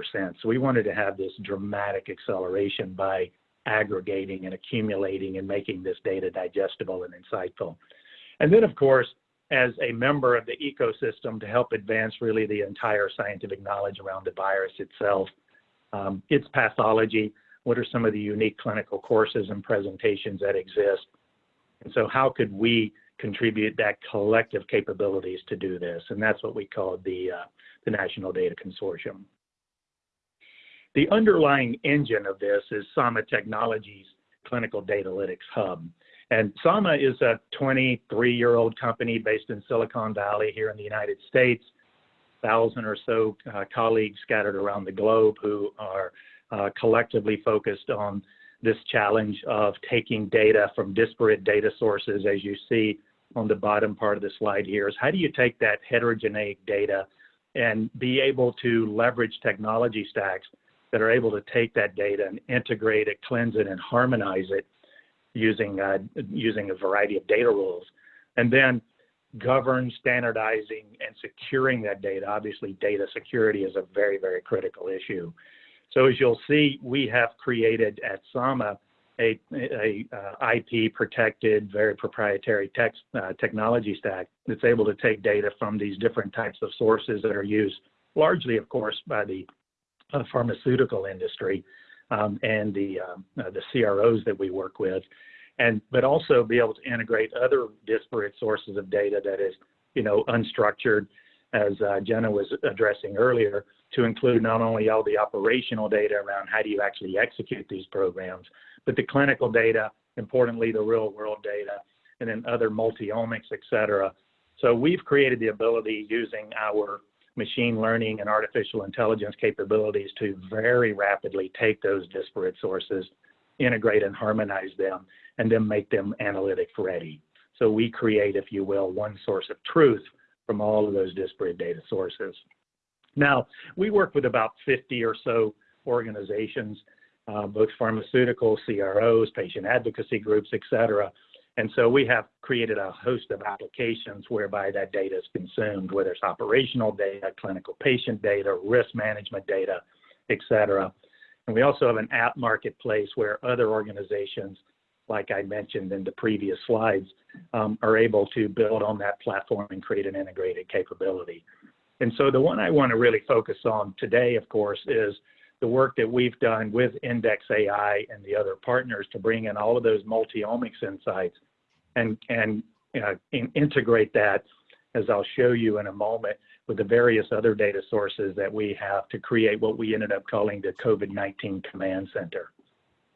So we wanted to have this dramatic acceleration by aggregating and accumulating and making this data digestible and insightful. And then, of course, as a member of the ecosystem to help advance really the entire scientific knowledge around the virus itself, um, its pathology, what are some of the unique clinical courses and presentations that exist, and so how could we contribute that collective capabilities to do this? And that's what we call the, uh, the National Data Consortium. The underlying engine of this is Saama Technologies Clinical Datalytics Hub. And Saama is a 23-year-old company based in Silicon Valley here in the United States. Thousand or so uh, colleagues scattered around the globe who are uh, collectively focused on this challenge of taking data from disparate data sources, as you see on the bottom part of the slide here, is how do you take that heterogeneous data and be able to leverage technology stacks that are able to take that data and integrate it, cleanse it, and harmonize it using, uh, using a variety of data rules. And then govern, standardizing, and securing that data. Obviously, data security is a very, very critical issue. So as you'll see, we have created at Saama a, a, uh, IP protected, very proprietary text, uh, technology stack that's able to take data from these different types of sources that are used largely, of course, by the pharmaceutical industry um, and the, um, uh, the CROs that we work with. And, but also be able to integrate other disparate sources of data that is, you know, unstructured, as uh, Jenna was addressing earlier, to include not only all the operational data around how do you actually execute these programs, but the clinical data, importantly, the real world data, and then other multi-omics, et cetera. So we've created the ability using our machine learning and artificial intelligence capabilities to very rapidly take those disparate sources, integrate and harmonize them, and then make them analytic ready. So we create, if you will, one source of truth from all of those disparate data sources. Now, we work with about 50 or so organizations, uh, both pharmaceutical, CROs, patient advocacy groups, et cetera. And so we have created a host of applications whereby that data is consumed, whether it's operational data, clinical patient data, risk management data, et cetera. And we also have an app marketplace where other organizations, like I mentioned in the previous slides, um, are able to build on that platform and create an integrated capability. And so the one I want to really focus on today, of course, is the work that we've done with Index AI and the other partners to bring in all of those multi-omics insights and, and uh, in, integrate that, as I'll show you in a moment, with the various other data sources that we have to create what we ended up calling the COVID-19 Command Center.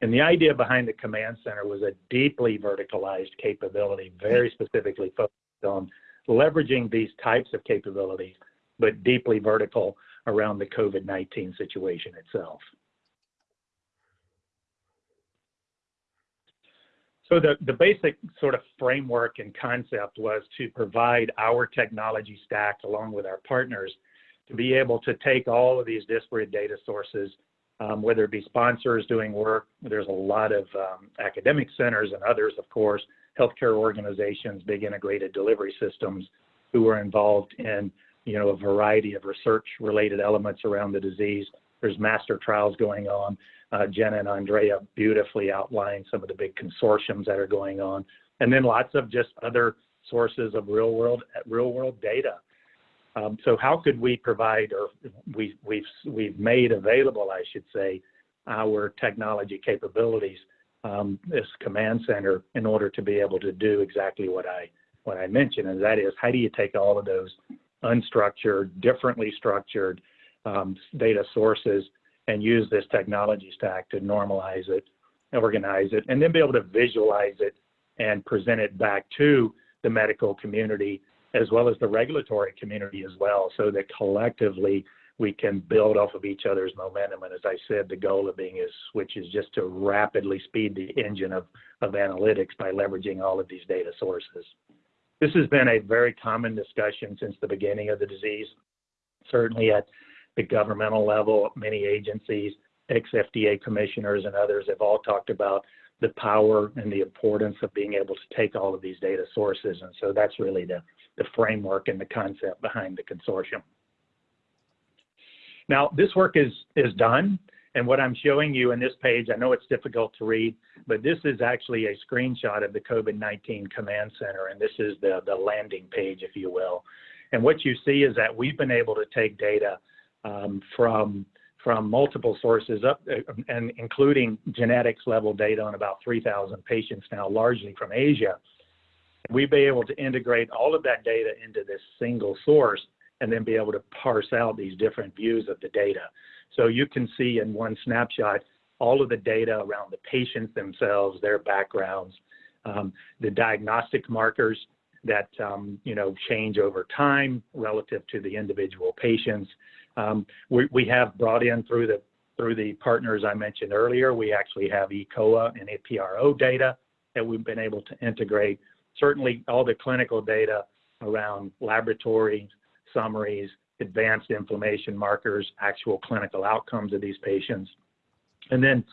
And the idea behind the Command Center was a deeply verticalized capability, very specifically focused on leveraging these types of capabilities but deeply vertical around the COVID-19 situation itself. So the, the basic sort of framework and concept was to provide our technology stack along with our partners to be able to take all of these disparate data sources, um, whether it be sponsors doing work, there's a lot of um, academic centers and others, of course, healthcare organizations, big integrated delivery systems who are involved in you know, a variety of research related elements around the disease. There's master trials going on. Uh, Jenna and Andrea beautifully outlined some of the big consortiums that are going on. And then lots of just other sources of real world, real world data. Um, so how could we provide, or we, we've, we've made available, I should say, our technology capabilities, um, this command center, in order to be able to do exactly what I, what I mentioned, and that is how do you take all of those unstructured, differently structured Um, data sources and use this technology stack to normalize it, organize it, and then be able to visualize it and present it back to the medical community as well as the regulatory community as well, so that collectively we can build off of each other's momentum. And as I said, the goal of being is, which is just to rapidly speed the engine of, of analytics by leveraging all of these data sources. This has been a very common discussion since the beginning of the disease, certainly at the governmental level, many agencies, ex-FDA commissioners and others have all talked about the power and the importance of being able to take all of these data sources. And so that's really the, the framework and the concept behind the consortium. Now, this work is, is done. And what I'm showing you in this page, I know it's difficult to read, but this is actually a screenshot of the COVID-19 Command Center, and this is the, the landing page, if you will. And what you see is that we've been able to take data from, from multiple sources, up uh, and including genetics level data on about 3,000 patients now, largely from Asia. We've been able to integrate all of that data into this single source and then be able to parse out these different views of the data. So you can see in one snapshot all of the data around the patients themselves, their backgrounds, um, the diagnostic markers that um, you know change over time relative to the individual patients. Um, we, have brought in through the through the partners I mentioned earlier, we actually have ECOA and ePro data that we've been able to integrate. Certainly all the clinical data around laboratory summaries, advanced inflammation markers, actual clinical outcomes of these patients. And then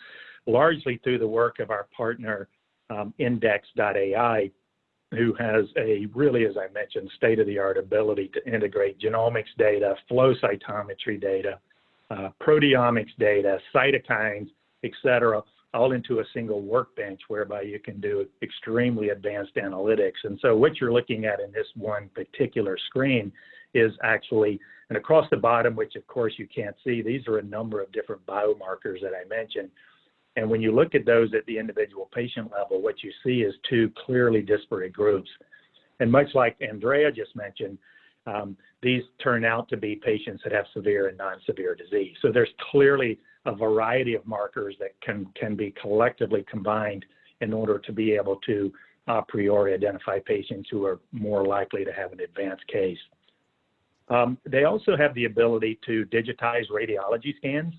largely through the work of our partner, um, Index.ai, who has a really, as I mentioned, state-of-the-art ability to integrate genomics data, flow cytometry data, uh, proteomics data, cytokines, et cetera, all into a single workbench whereby you can do extremely advanced analytics. And so what you're looking at in this one particular screen is actually, and across the bottom, which of course you can't see, these are a number of different biomarkers that I mentioned. And when you look at those at the individual patient level, what you see is two clearly disparate groups. And much like Andrea just mentioned, um, these turn out to be patients that have severe and non-severe disease. So there's clearly a variety of markers that can, can be collectively combined in order to be able to a priori identify patients who are more likely to have an advanced case. Um, they also have the ability to digitize radiology scans.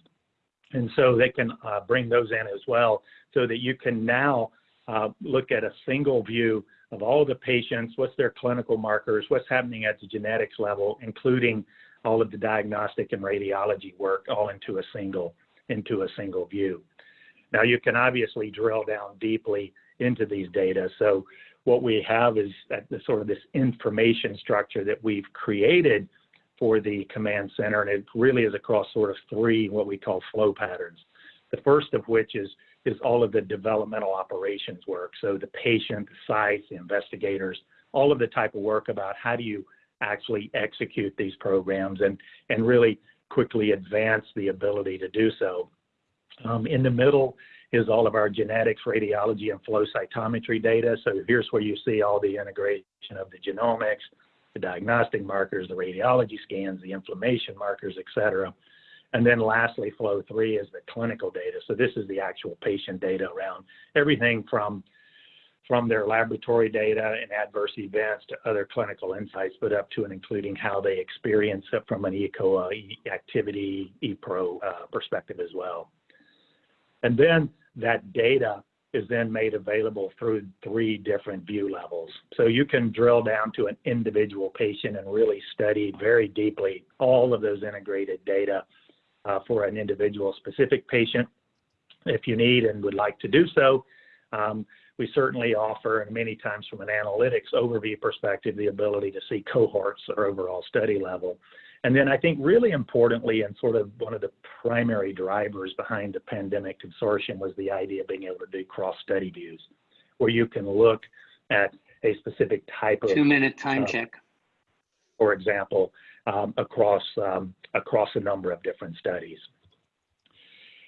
And so they can uh, bring those in as well so that you can now uh, look at a single view of all the patients, what's their clinical markers, what's happening at the genetics level, including all of the diagnostic and radiology work all into a single into a single view. Now you can obviously drill down deeply into these data. So what we have is that the sort of this information structure that we've created for the command center, and it really is across sort of three what we call flow patterns. The first of which is is all of the developmental operations work. So the patient, the sites, the investigators, all of the type of work about how do you actually execute these programs and and really quickly advance the ability to do so. Um, in the middle is all of our genetics, radiology, and flow cytometry data. So here's where you see all the integration of the genomics, the diagnostic markers, the radiology scans, the inflammation markers, et cetera. And then lastly, flow three is the clinical data. So this is the actual patient data around everything from from their laboratory data and adverse events to other clinical insights, but up to and including how they experience it from an ECOA activity, ePro uh, perspective as well. And then that data is then made available through three different view levels. So you can drill down to an individual patient and really study very deeply all of those integrated data uh, for an individual specific patient. If you need and would like to do so, um, we certainly offer, and many times from an analytics overview perspective, the ability to see cohorts or overall study level. And then I think really importantly, and sort of one of the primary drivers behind the pandemic consortium was the idea of being able to do cross-study views, where you can look at a specific type of- Two minute time uh, check. For example, um, across, um, across a number of different studies.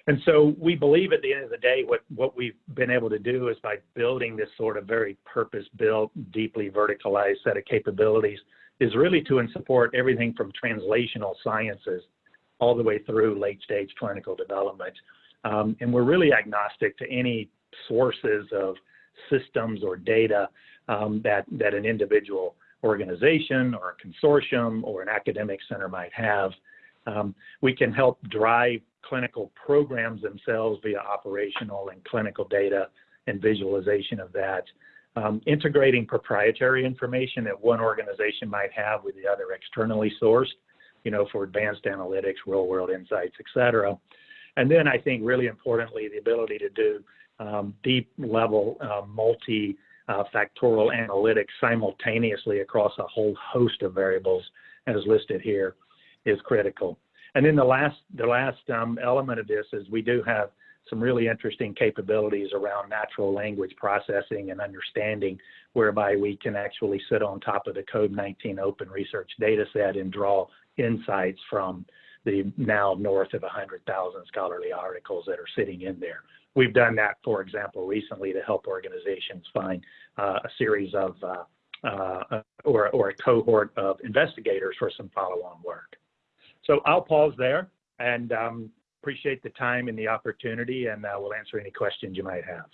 And so we believe at the end of the day, what, what we've been able to do is by building this sort of very purpose-built, deeply verticalized set of capabilities is really to support everything from translational sciences all the way through late-stage clinical development. Um, and we're really agnostic to any sources of systems or data um, that, that an individual organization or a consortium or an academic center might have. Um, we can help drive clinical programs themselves via operational and clinical data and visualization of that. Um, integrating proprietary information that one organization might have with the other externally sourced, you know, for advanced analytics, real world insights, et cetera. And then I think really importantly, the ability to do um, deep level uh, multi uh, factorial analytics simultaneously across a whole host of variables as listed here is critical. And then the last, the last um, element of this is we do have some really interesting capabilities around natural language processing and understanding, whereby we can actually sit on top of the COVID-19 open research data set and draw insights from the now north of 100,000 scholarly articles that are sitting in there. We've done that, for example, recently to help organizations find uh, a series of uh, uh, or, or a cohort of investigators for some follow-on work. So I'll pause there and um, appreciate the time and the opportunity, and uh, we'll answer any questions you might have.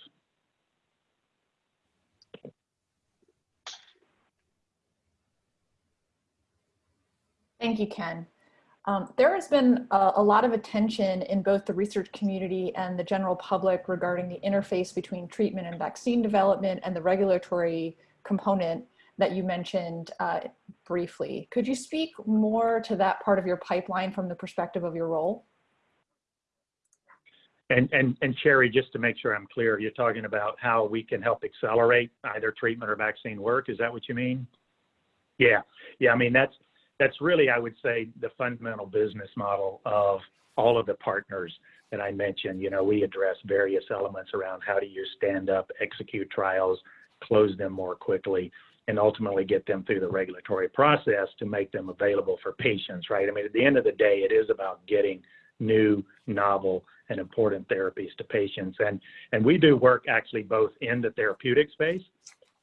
Thank you, Ken. Um, there has been a, a, lot of attention in both the research community and the general public regarding the interface between treatment and vaccine development and the regulatory component that you mentioned uh, briefly. Could you speak more to that part of your pipeline from the perspective of your role? And, Sherry, just to make sure I'm clear, you're talking about how we can help accelerate either treatment or vaccine work. Is that what you mean? Yeah, yeah. I mean, that's, that's really, I would say, the fundamental business model of all of the partners that I mentioned. You know, we address various elements around how do you stand up, execute trials, close them more quickly, and ultimately get them through the regulatory process to make them available for patients, right? I mean, at the end of the day, it is about getting new, novel, and important therapies to patients. And, and we do work actually both in the therapeutic space.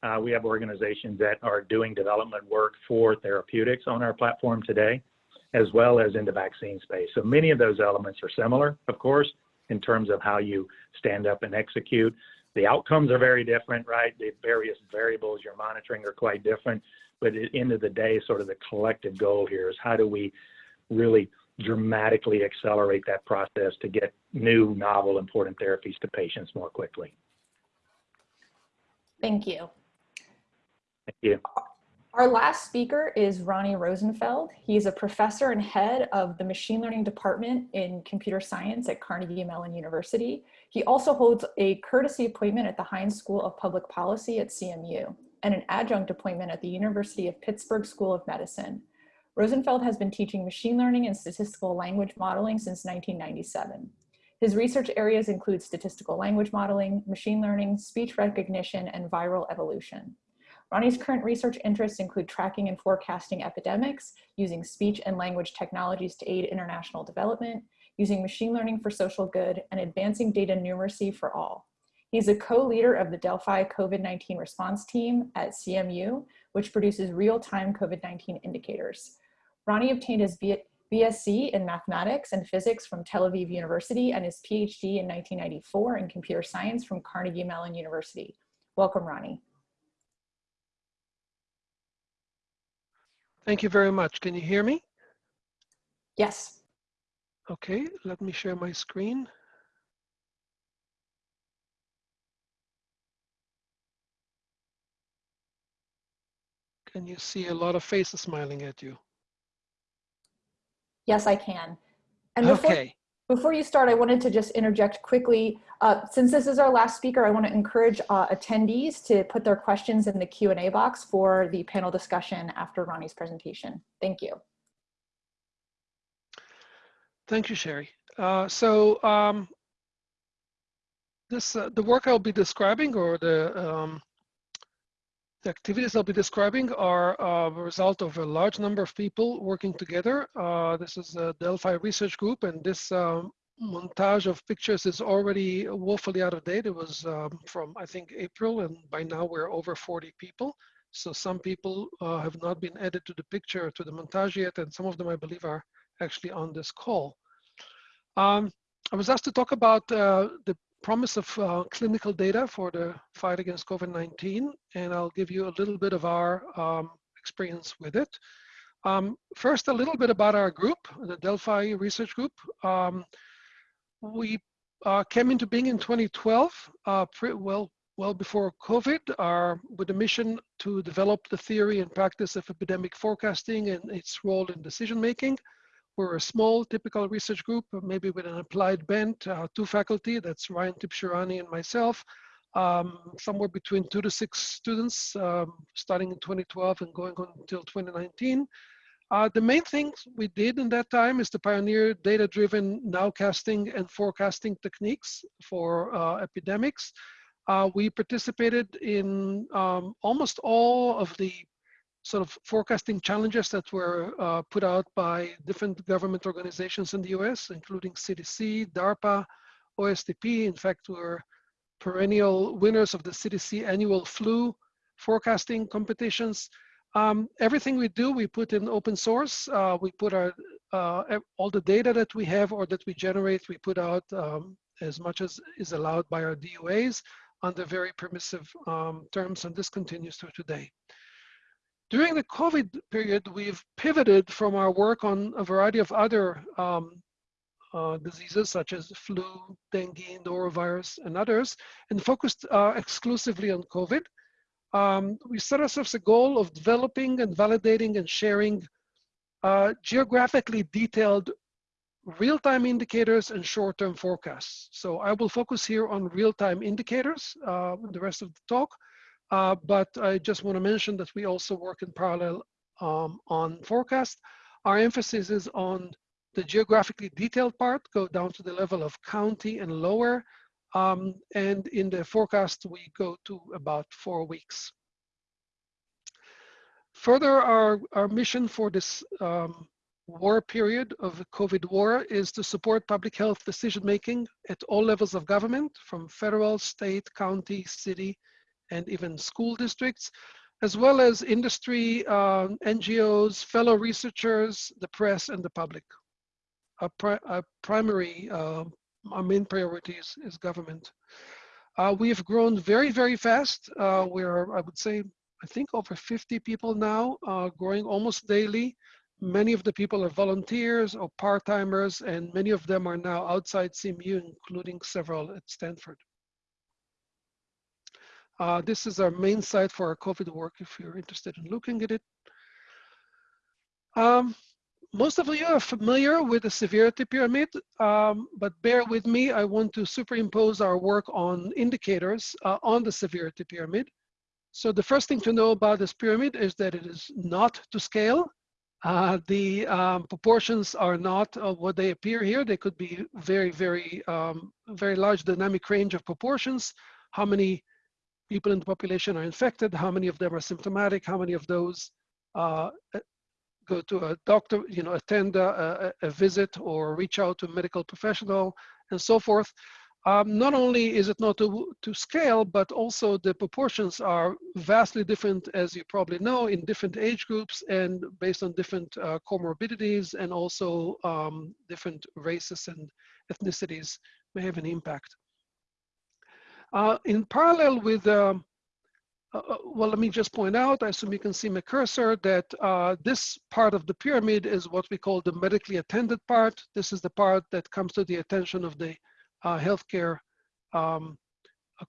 Uh, we have organizations that are doing development work for therapeutics on our platform today, as well as in the vaccine space. So many of those elements are similar, of course, in terms of how you stand up and execute. The outcomes are very different, right? The various variables you're monitoring are quite different. But at the end of the day, sort of the collective goal here is how do we really dramatically accelerate that process to get new, novel, important therapies to patients more quickly. Thank you. Thank you. Our last speaker is Roni Rosenfeld. He's a professor and head of the machine learning department in computer science at Carnegie Mellon University. He also holds a courtesy appointment at the Heinz School of Public Policy at CMU and an adjunct appointment at the University of Pittsburgh School of Medicine. Rosenfeld has been teaching machine learning and statistical language modeling since 1997. His research areas include statistical language modeling, machine learning, speech recognition, and viral evolution. Roni's current research interests include tracking and forecasting epidemics, using speech and language technologies to aid international development, using machine learning for social good, and advancing data numeracy for all. He's a co-leader of the Delphi COVID-19 response team at CMU, which produces real-time COVID-19 indicators. Roni obtained his BSc in mathematics and physics from Tel Aviv University and his PhD in 1994 in computer science from Carnegie Mellon University. Welcome, Roni. Thank you very much. Can you hear me? Yes. Okay, let me share my screen. Can you see a lot of faces smiling at you? Yes, I can. And before, Okay, before you start, I wanted to just interject quickly. Uh, since this is our last speaker, I want to encourage uh, attendees to put their questions in the Q&A box for the panel discussion after Roni's presentation. Thank you. thank you, Sherry. Uh, so um, this uh, the work I'll be describing or the um, the activities I'll be describing are uh, a result of a large number of people working together. Uh, this is a Delphi research group, and this um, montage of pictures is already woefully out of date. It was um, from, I think, April, and by now we're over 40 people. So some people uh, have not been added to the picture, to the montage yet, and some of them, I believe, are actually on this call. Um, I was asked to talk about uh, the promise of uh, clinical data for the fight against COVID-19, and I'll give you a little bit of our um, experience with it. Um, first, a little bit about our group, the Delphi Research Group. Um, we uh, came into being in 2012, uh, well, well before COVID, our, with a mission to develop the theory and practice of epidemic forecasting and its role in decision making. We're a small, typical research group, maybe with an applied bent, uh, two faculty, that's Ryan Tibshirani and myself, um, somewhere between two to six students, um, starting in 2012 and going on until 2019. Uh, the main things we did in that time is to pioneer data-driven nowcasting and forecasting techniques for uh, epidemics. Uh, we participated in um, almost all of the sort of forecasting challenges that were uh, put out by different government organizations in the US, including CDC, DARPA, OSTP. In fact, we're perennial winners of the CDC annual flu forecasting competitions. Um, everything we do, we put in open source. Uh, we put our uh, all the data that we have or that we generate, we put out um, as much as is allowed by our DUAs under very permissive um, terms, and this continues to today. During the COVID period, we've pivoted from our work on a variety of other um, uh, diseases such as flu, dengue, norovirus, and others, and focused uh, exclusively on COVID. um, we set ourselves a goal of developing and validating and sharing uh, geographically detailed real-time indicators and short-term forecasts. So I will focus here on real-time indicators uh, the rest of the talk, uh, but I just want to mention that we also work in parallel um, on forecast. Our emphasis is on the geographically detailed part, go down to the level of county and lower, um, and in the forecast, we go to about four weeks. Further, our, our mission for this um, war period of the COVID war is to support public health decision-making at all levels of government, from federal, state, county, city, and even school districts, as well as industry, uh, NGOs, fellow researchers, the press, and the public. Our, pri our primary, uh, our main priority is, is government. Uh, we have grown very, very fast. Uh, we're, I would say, I think over 50 people now, uh, growing almost daily. Many of the people are volunteers or part-timers, and many of them are now outside CMU, including several at Stanford. Uh, this is our main site for our COVID work if you're interested in looking at it. Um, most of you are familiar with the severity pyramid, um, but bear with me. I want to superimpose our work on indicators uh, on the severity pyramid. So the first thing to know about this pyramid is that it is not to scale. Uh, the um, proportions are not uh, what they appear here. They could be very, very, um, very large dynamic range of proportions. How many people in the population are infected? How many of them are symptomatic? How many of those uh, go to a doctor, you know, attend a, a, visit or reach out to a medical professional and so forth. Um, not only is it not to, to scale, but also the proportions are vastly different, as you probably know, in different age groups and based on different uh, comorbidities and also um, different races and ethnicities may have an impact. Uh, in parallel with, um, uh, uh, well, let me just point out, I assume you can see my cursor, that uh, this part of the pyramid is what we call the medically attended part. This is the part that comes to the attention of the uh, healthcare um,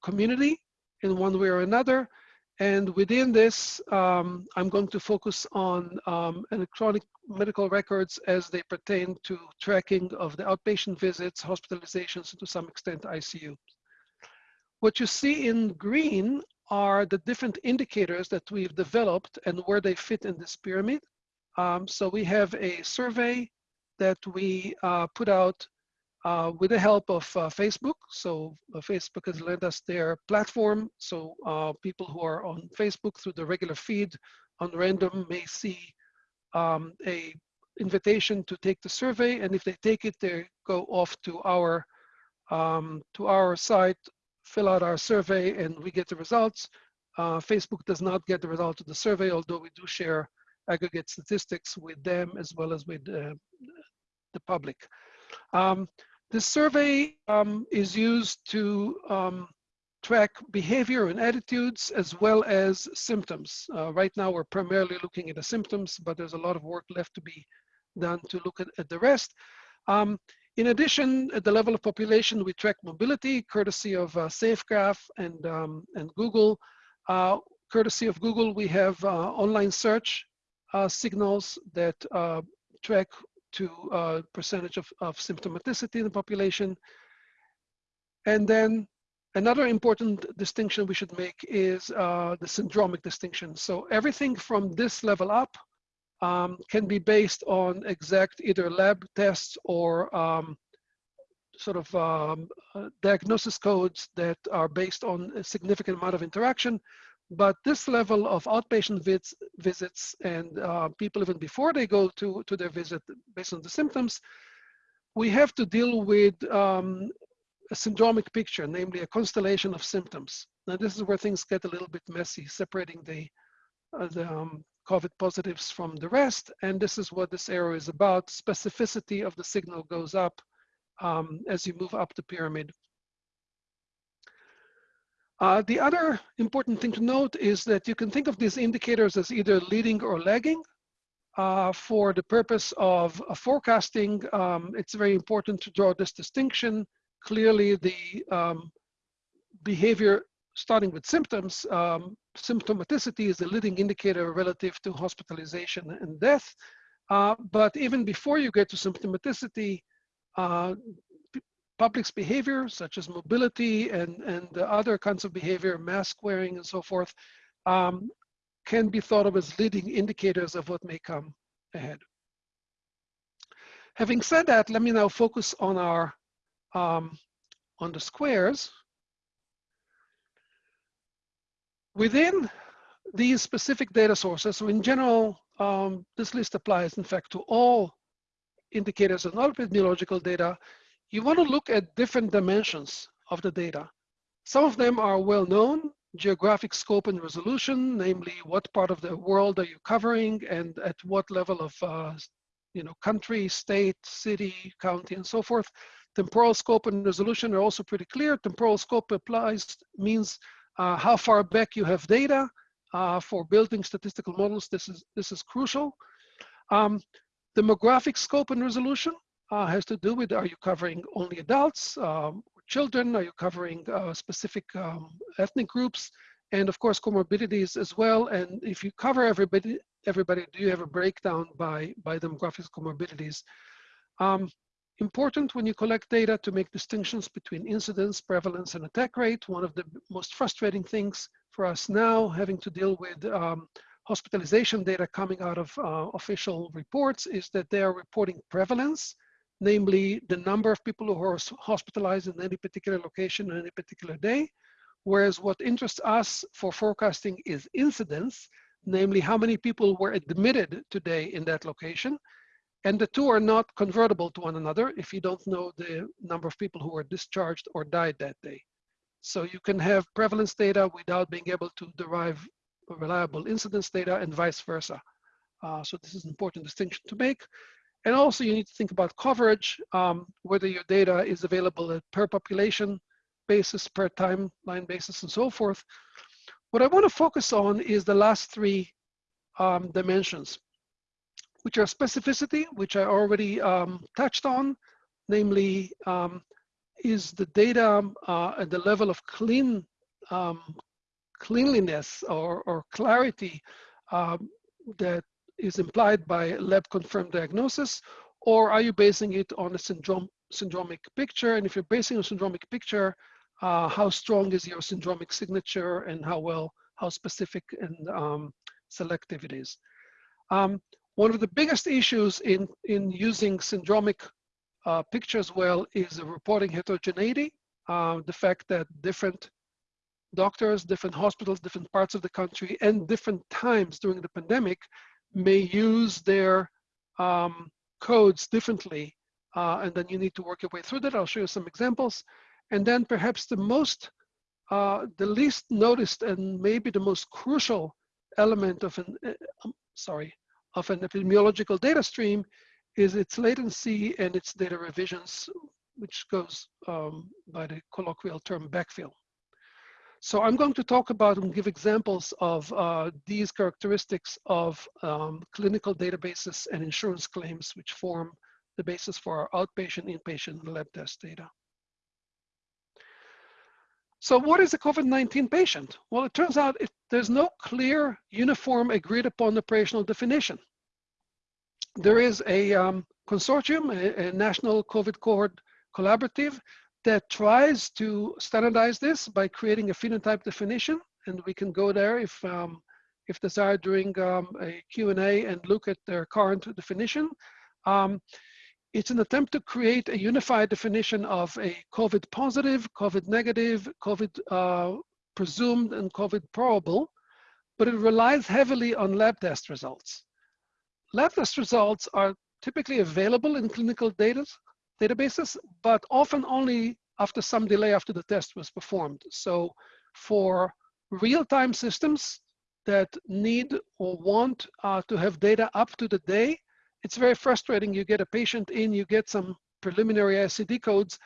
community in one way or another. And within this, um, I'm going to focus on um, electronic medical records as they pertain to tracking of the outpatient visits, hospitalizations, and to some extent ICU. What you see in green are the different indicators that we've developed and where they fit in this pyramid. Um, so we have a survey that we uh, put out uh, with the help of uh, Facebook. So uh, Facebook has lent us their platform. So uh, people who are on Facebook through the regular feed on random may see um, a invitation to take the survey. And if they take it, they go off to our, um, to our site, fill out our survey and we get the results. Uh, Facebook does not get the result of the survey, although we do share aggregate statistics with them as well as with uh, the public. Um, this survey um, is used to um, track behavior and attitudes as well as symptoms. Uh, right now, we're primarily looking at the symptoms, but there's a lot of work left to be done to look at, at the rest. Um, in addition, at the level of population, we track mobility, courtesy of uh, SafeGraph and, um, and Google. Uh, courtesy of Google, we have uh, online search uh, signals that uh, track to percentage of, of symptomaticity in the population. And then another important distinction we should make is uh, the syndromic distinction. So everything from this level up um, can be based on exact either lab tests or um, sort of um, uh, diagnosis codes that are based on a significant amount of interaction. But this level of outpatient vis visits and uh, people even before they go to, to their visit based on the symptoms, we have to deal with um, a syndromic picture, namely a constellation of symptoms. Now this is where things get a little bit messy, separating the, uh, the um, COVID positives from the rest. And this is what this arrow is about. Specificity of the signal goes up um, as you move up the pyramid. Uh, the other important thing to note is that you can think of these indicators as either leading or lagging. Uh, for the purpose of uh, forecasting, um, it's very important to draw this distinction. Clearly, the um, behavior starting with symptoms, um, symptomaticity is a leading indicator relative to hospitalization and death. Uh, but even before you get to symptomaticity, uh, public's behavior, such as mobility and, and other kinds of behavior, mask wearing and so forth, um, can be thought of as leading indicators of what may come ahead. Having said that, let me now focus on our um, on the squares. Within these specific data sources, so in general, um, this list applies, in fact, to all indicators and all epidemiological data. You want to look at different dimensions of the data. Some of them are well known, geographic scope and resolution, namely what part of the world are you covering and at what level of uh, you know, country, state, city, county, and so forth. Temporal scope and resolution are also pretty clear. Temporal scope applies, means how far back you have data uh, for building statistical models. This is, this is crucial. Um, demographic scope and resolution uh, has to do with, are you covering only adults, um, children? Are you covering uh, specific um, ethnic groups? And of course, comorbidities as well. And if you cover everybody, everybody, do you have a breakdown by, by demographics comorbidities? Um, important when you collect data to make distinctions between incidence, prevalence, and attack rate. One of the most frustrating things for us now, having to deal with um, hospitalization data coming out of uh, official reports, is that they are reporting prevalence, namely the number of people who are hospitalized in any particular location on any particular day. Whereas what interests us for forecasting is incidence, namely how many people were admitted today in that location. And the two are not convertible to one another if you don't know the number of people who were discharged or died that day. So you can have prevalence data without being able to derive reliable incidence data and vice versa. Uh, so this is an important distinction to make. And also you need to think about coverage, um, whether your data is available at per population basis, per timeline basis, and so forth. What I want to focus on is the last three um, dimensions, which are specificity, which I already um, touched on, namely, um, is the data uh, at the level of clean um, cleanliness or, or clarity um, that is implied by lab confirmed diagnosis, or are you basing it on a syndrome, syndromic picture? And if you're basing a syndromic picture, uh, how strong is your syndromic signature and how well, how specific and um, selective it is. Um, one of the biggest issues in, in using syndromic uh, pictures well is reporting heterogeneity, uh, the fact that different doctors, different hospitals, different parts of the country, and different times during the pandemic may use their um, codes differently. Uh, and then you need to work your way through that. I'll show you some examples. And then perhaps the most, uh, the least noticed and maybe the most crucial element of an, uh, um, sorry, of an epidemiological data stream is its latency and its data revisions, which goes um, by the colloquial term backfill. So I'm going to talk about and give examples of uh, these characteristics of um, clinical databases and insurance claims, which form the basis for our outpatient, inpatient, and lab test data. So what is a COVID-19 patient? Well, it turns out it, there's no clear, uniform, agreed upon operational definition. There is a um, consortium, a, a national COVID cohort collaborative that tries to standardize this by creating a phenotype definition. And we can go there if, um, if desired during um, a Q&A and look at their current definition. Um, it's an attempt to create a unified definition of a COVID positive, COVID negative, COVID uh, presumed, and COVID probable, but it relies heavily on lab test results. Lab test results are typically available in clinical data, databases, but often only after some delay after the test was performed. So for real-time systems that need or want uh, to have data up to the day, it's very frustrating. You get a patient in, you get some preliminary ICD codes,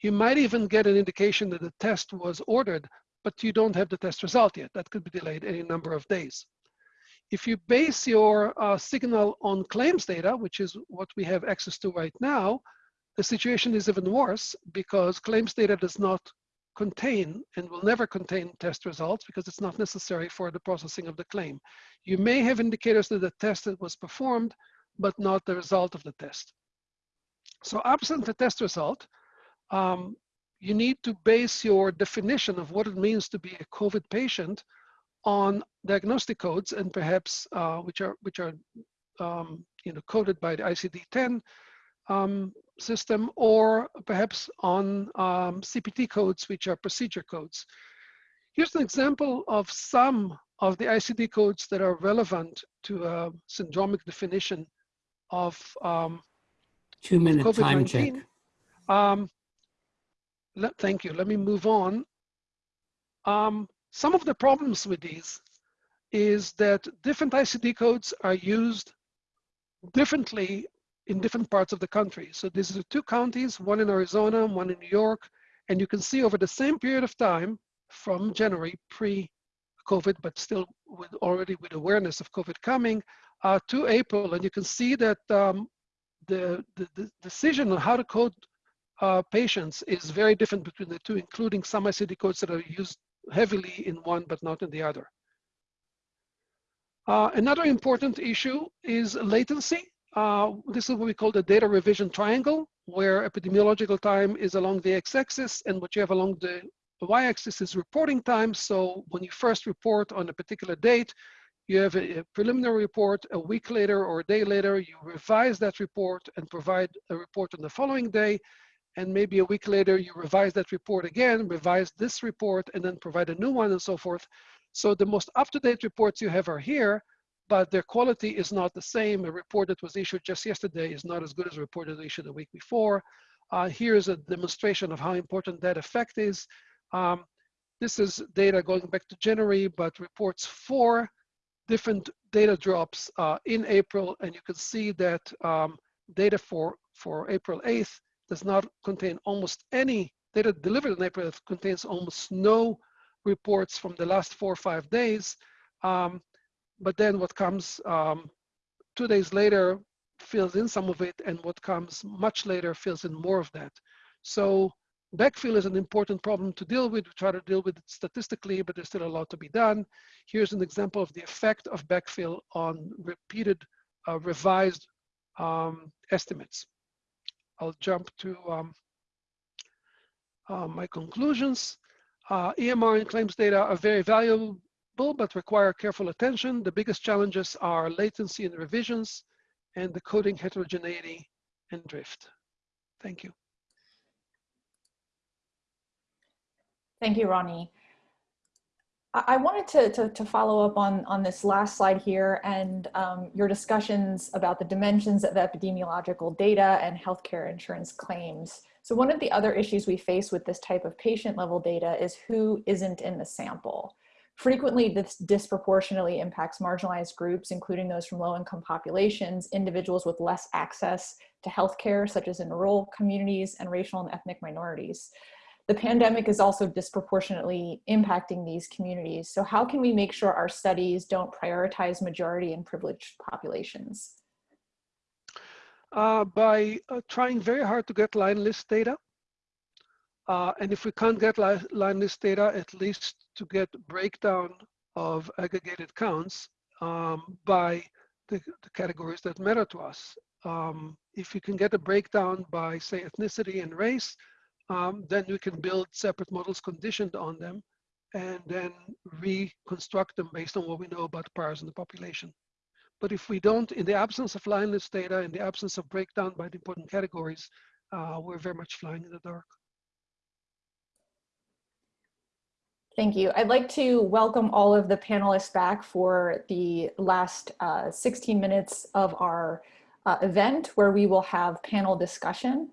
you might even get an indication that the test was ordered, but you don't have the test result yet. That could be delayed any number of days. If you base your uh, signal on claims data, which is what we have access to right now, the situation is even worse because claims data does not contain and will never contain test results because it's not necessary for the processing of the claim. You may have indicators that the test that was performed, but not the result of the test. So absent the test result, um, you need to base your definition of what it means to be a COVID patient on diagnostic codes and perhaps uh, which are which are um, you know coded by the ICD-10 um, system or perhaps on um, CPT codes which are procedure codes. Here's an example of some of the ICD codes that are relevant to a syndromic definition of um, Two minute time check. Um, let- thank you. Let me move on. Um, some of the problems with these is that different ICD codes are used differently in different parts of the country. So these are two counties, one in Arizona, one in New York, and you can see over the same period of time from January pre-COVID, but still with already with awareness of COVID coming uh, to April, and you can see that um, the, the, the decision on how to code uh, patients is very different between the two, including some ICD codes that are used heavily in one but not in the other. Uh, another important issue is latency. Uh, this is what we call the data revision triangle, where epidemiological time is along the x-axis and what you have along the y-axis is reporting time. So when you first report on a particular date, you have a, preliminary report a week later or a day later, you revise that report and provide a report on the following day. And maybe a week later, you revise that report again, revise this report, and then provide a new one and so forth. So the most up-to-date reports you have are here, but their quality is not the same. A report that was issued just yesterday is not as good as a report that was issued a week before. Uh, here's a demonstration of how important that effect is. Um, this is data going back to January, but reports for different data drops uh, in April, and you can see that um, data for, for April 8th does not contain almost any data delivered in April. It contains almost no reports from the last four or five days. Um, but then what comes um, two days later fills in some of it, and what comes much later fills in more of that. So backfill is an important problem to deal with. We try to deal with it statistically, but there's still a lot to be done. Here's an example of the effect of backfill on repeated uh, revised um, estimates. I'll jump to um, uh, my conclusions. Uh, EMR and claims data are very valuable, but require careful attention. The biggest challenges are latency in revisions and the coding heterogeneity and drift. Thank you. Thank you, Roni. I wanted to, to, to follow up on, on this last slide here and um, your discussions about the dimensions of epidemiological data and healthcare insurance claims. So one of the other issues we face with this type of patient level data is who isn't in the sample. Frequently, this disproportionately impacts marginalized groups, including those from low-income populations, individuals with less access to healthcare, such as in rural communities, and racial and ethnic minorities. The pandemic is also disproportionately impacting these communities. So how can we make sure our studies don't prioritize majority and privileged populations? Uh, by uh, trying very hard to get line list data. Uh, and if we can't get li line list data, at least to get breakdown of aggregated counts um, by the, the, categories that matter to us. Um, if you can get a breakdown by say ethnicity and race, um, then we can build separate models conditioned on them and then reconstruct them based on what we know about the priors in the population. But if we don't, in the absence of line list data, in the absence of breakdown by the important categories, uh, we're very much flying in the dark. Thank you. I'd like to welcome all of the panelists back for the last uh, 16 minutes of our uh, event where we will have panel discussion.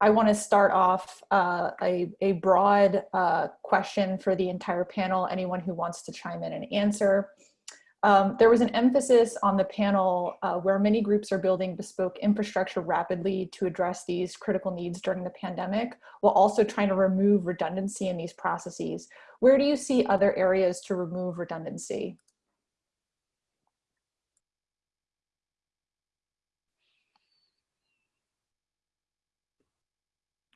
I want to start off uh, a, a broad uh, question for the entire panel, anyone who wants to chime in and answer. Um, there was an emphasis on the panel uh, where many groups are building bespoke infrastructure rapidly to address these critical needs during the pandemic, while also trying to remove redundancy in these processes. Where do you see other areas to remove redundancy?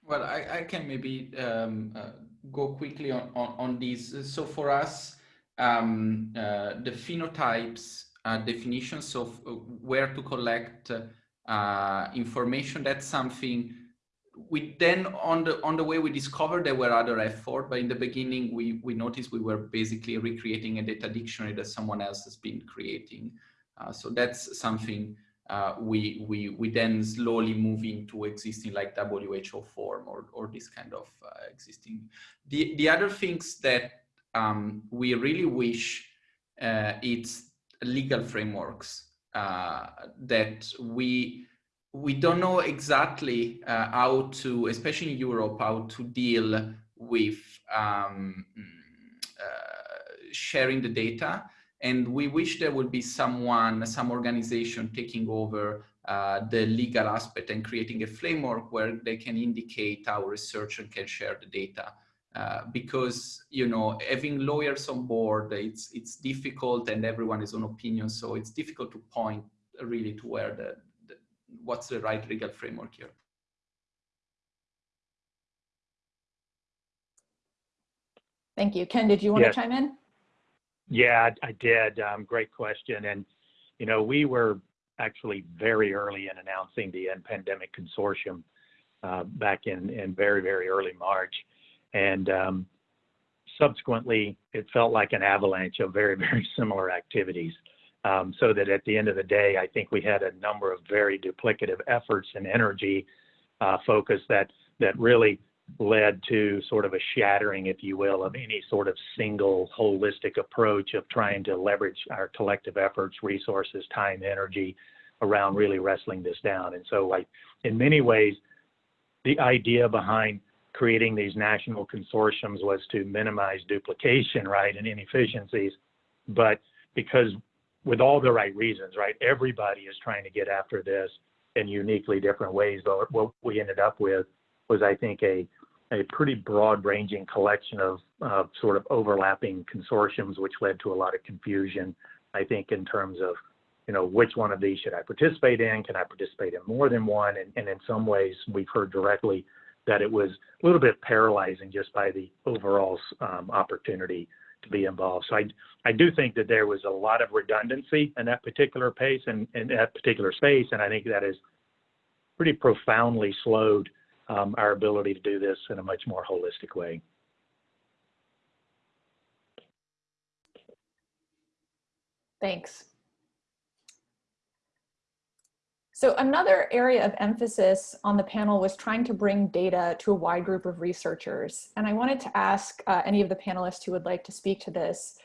Well, I, I can maybe um, uh, go quickly on, on, on these. So for us, um, uh, the phenotypes uh, definitions of where to collect uh, information, that's something we then on the on the way we discovered there were other efforts, but in the beginning we we noticed we were basically recreating a data dictionary that someone else has been creating. Uh, so that's something uh, we we we then slowly move into existing like WHO form or or this kind of uh, existing. The the other things that um, we really wish uh, it's legal frameworks uh, that we we don't know exactly uh, how to, especially in Europe, how to deal with um, uh, sharing the data. And we wish there would be someone, some organization taking over uh, the legal aspect and creating a framework where they can indicate how and can share the data. Uh, because you know having lawyers on board it's it's difficult and everyone is on opinion so it's difficult to point really to where the, what's the right legal framework here? Thank you. Ken, did you want Yes. to chime in? Yeah, I did. Um, great question. And, you know, we were actually very early in announcing the End Pandemic Consortium uh, back in, in very, very early March. And um, subsequently, it felt like an avalanche of very, very similar activities. Um, so that at the end of the day, I think we had a number of very duplicative efforts and energy uh, focus that that really led to sort of a shattering, if you will, of any sort of single holistic approach of trying to leverage our collective efforts, resources, time, energy around really wrestling this down. And so, like in many ways, the idea behind creating these national consortiums was to minimize duplication, right, and inefficiencies. But because with all the right reasons, right? Everybody is trying to get after this in uniquely different ways. But what we ended up with was, I think, a a pretty broad-ranging collection of uh, sort of overlapping consortiums, which led to a lot of confusion. I think in terms of, you know, which one of these should I participate in? Can I participate in more than one? And, and in some ways, we've heard directly that it was a little bit paralyzing just by the overall um, opportunity to be involved. So I, I do think that there was a lot of redundancy in that particular pace and in that particular space, and I think that is pretty profoundly slowed um, our ability to do this in a much more holistic way. Thanks. So another area of emphasis on the panel was trying to bring data to a wide group of researchers. And I wanted to ask uh, any of the panelists who would like to speak to this,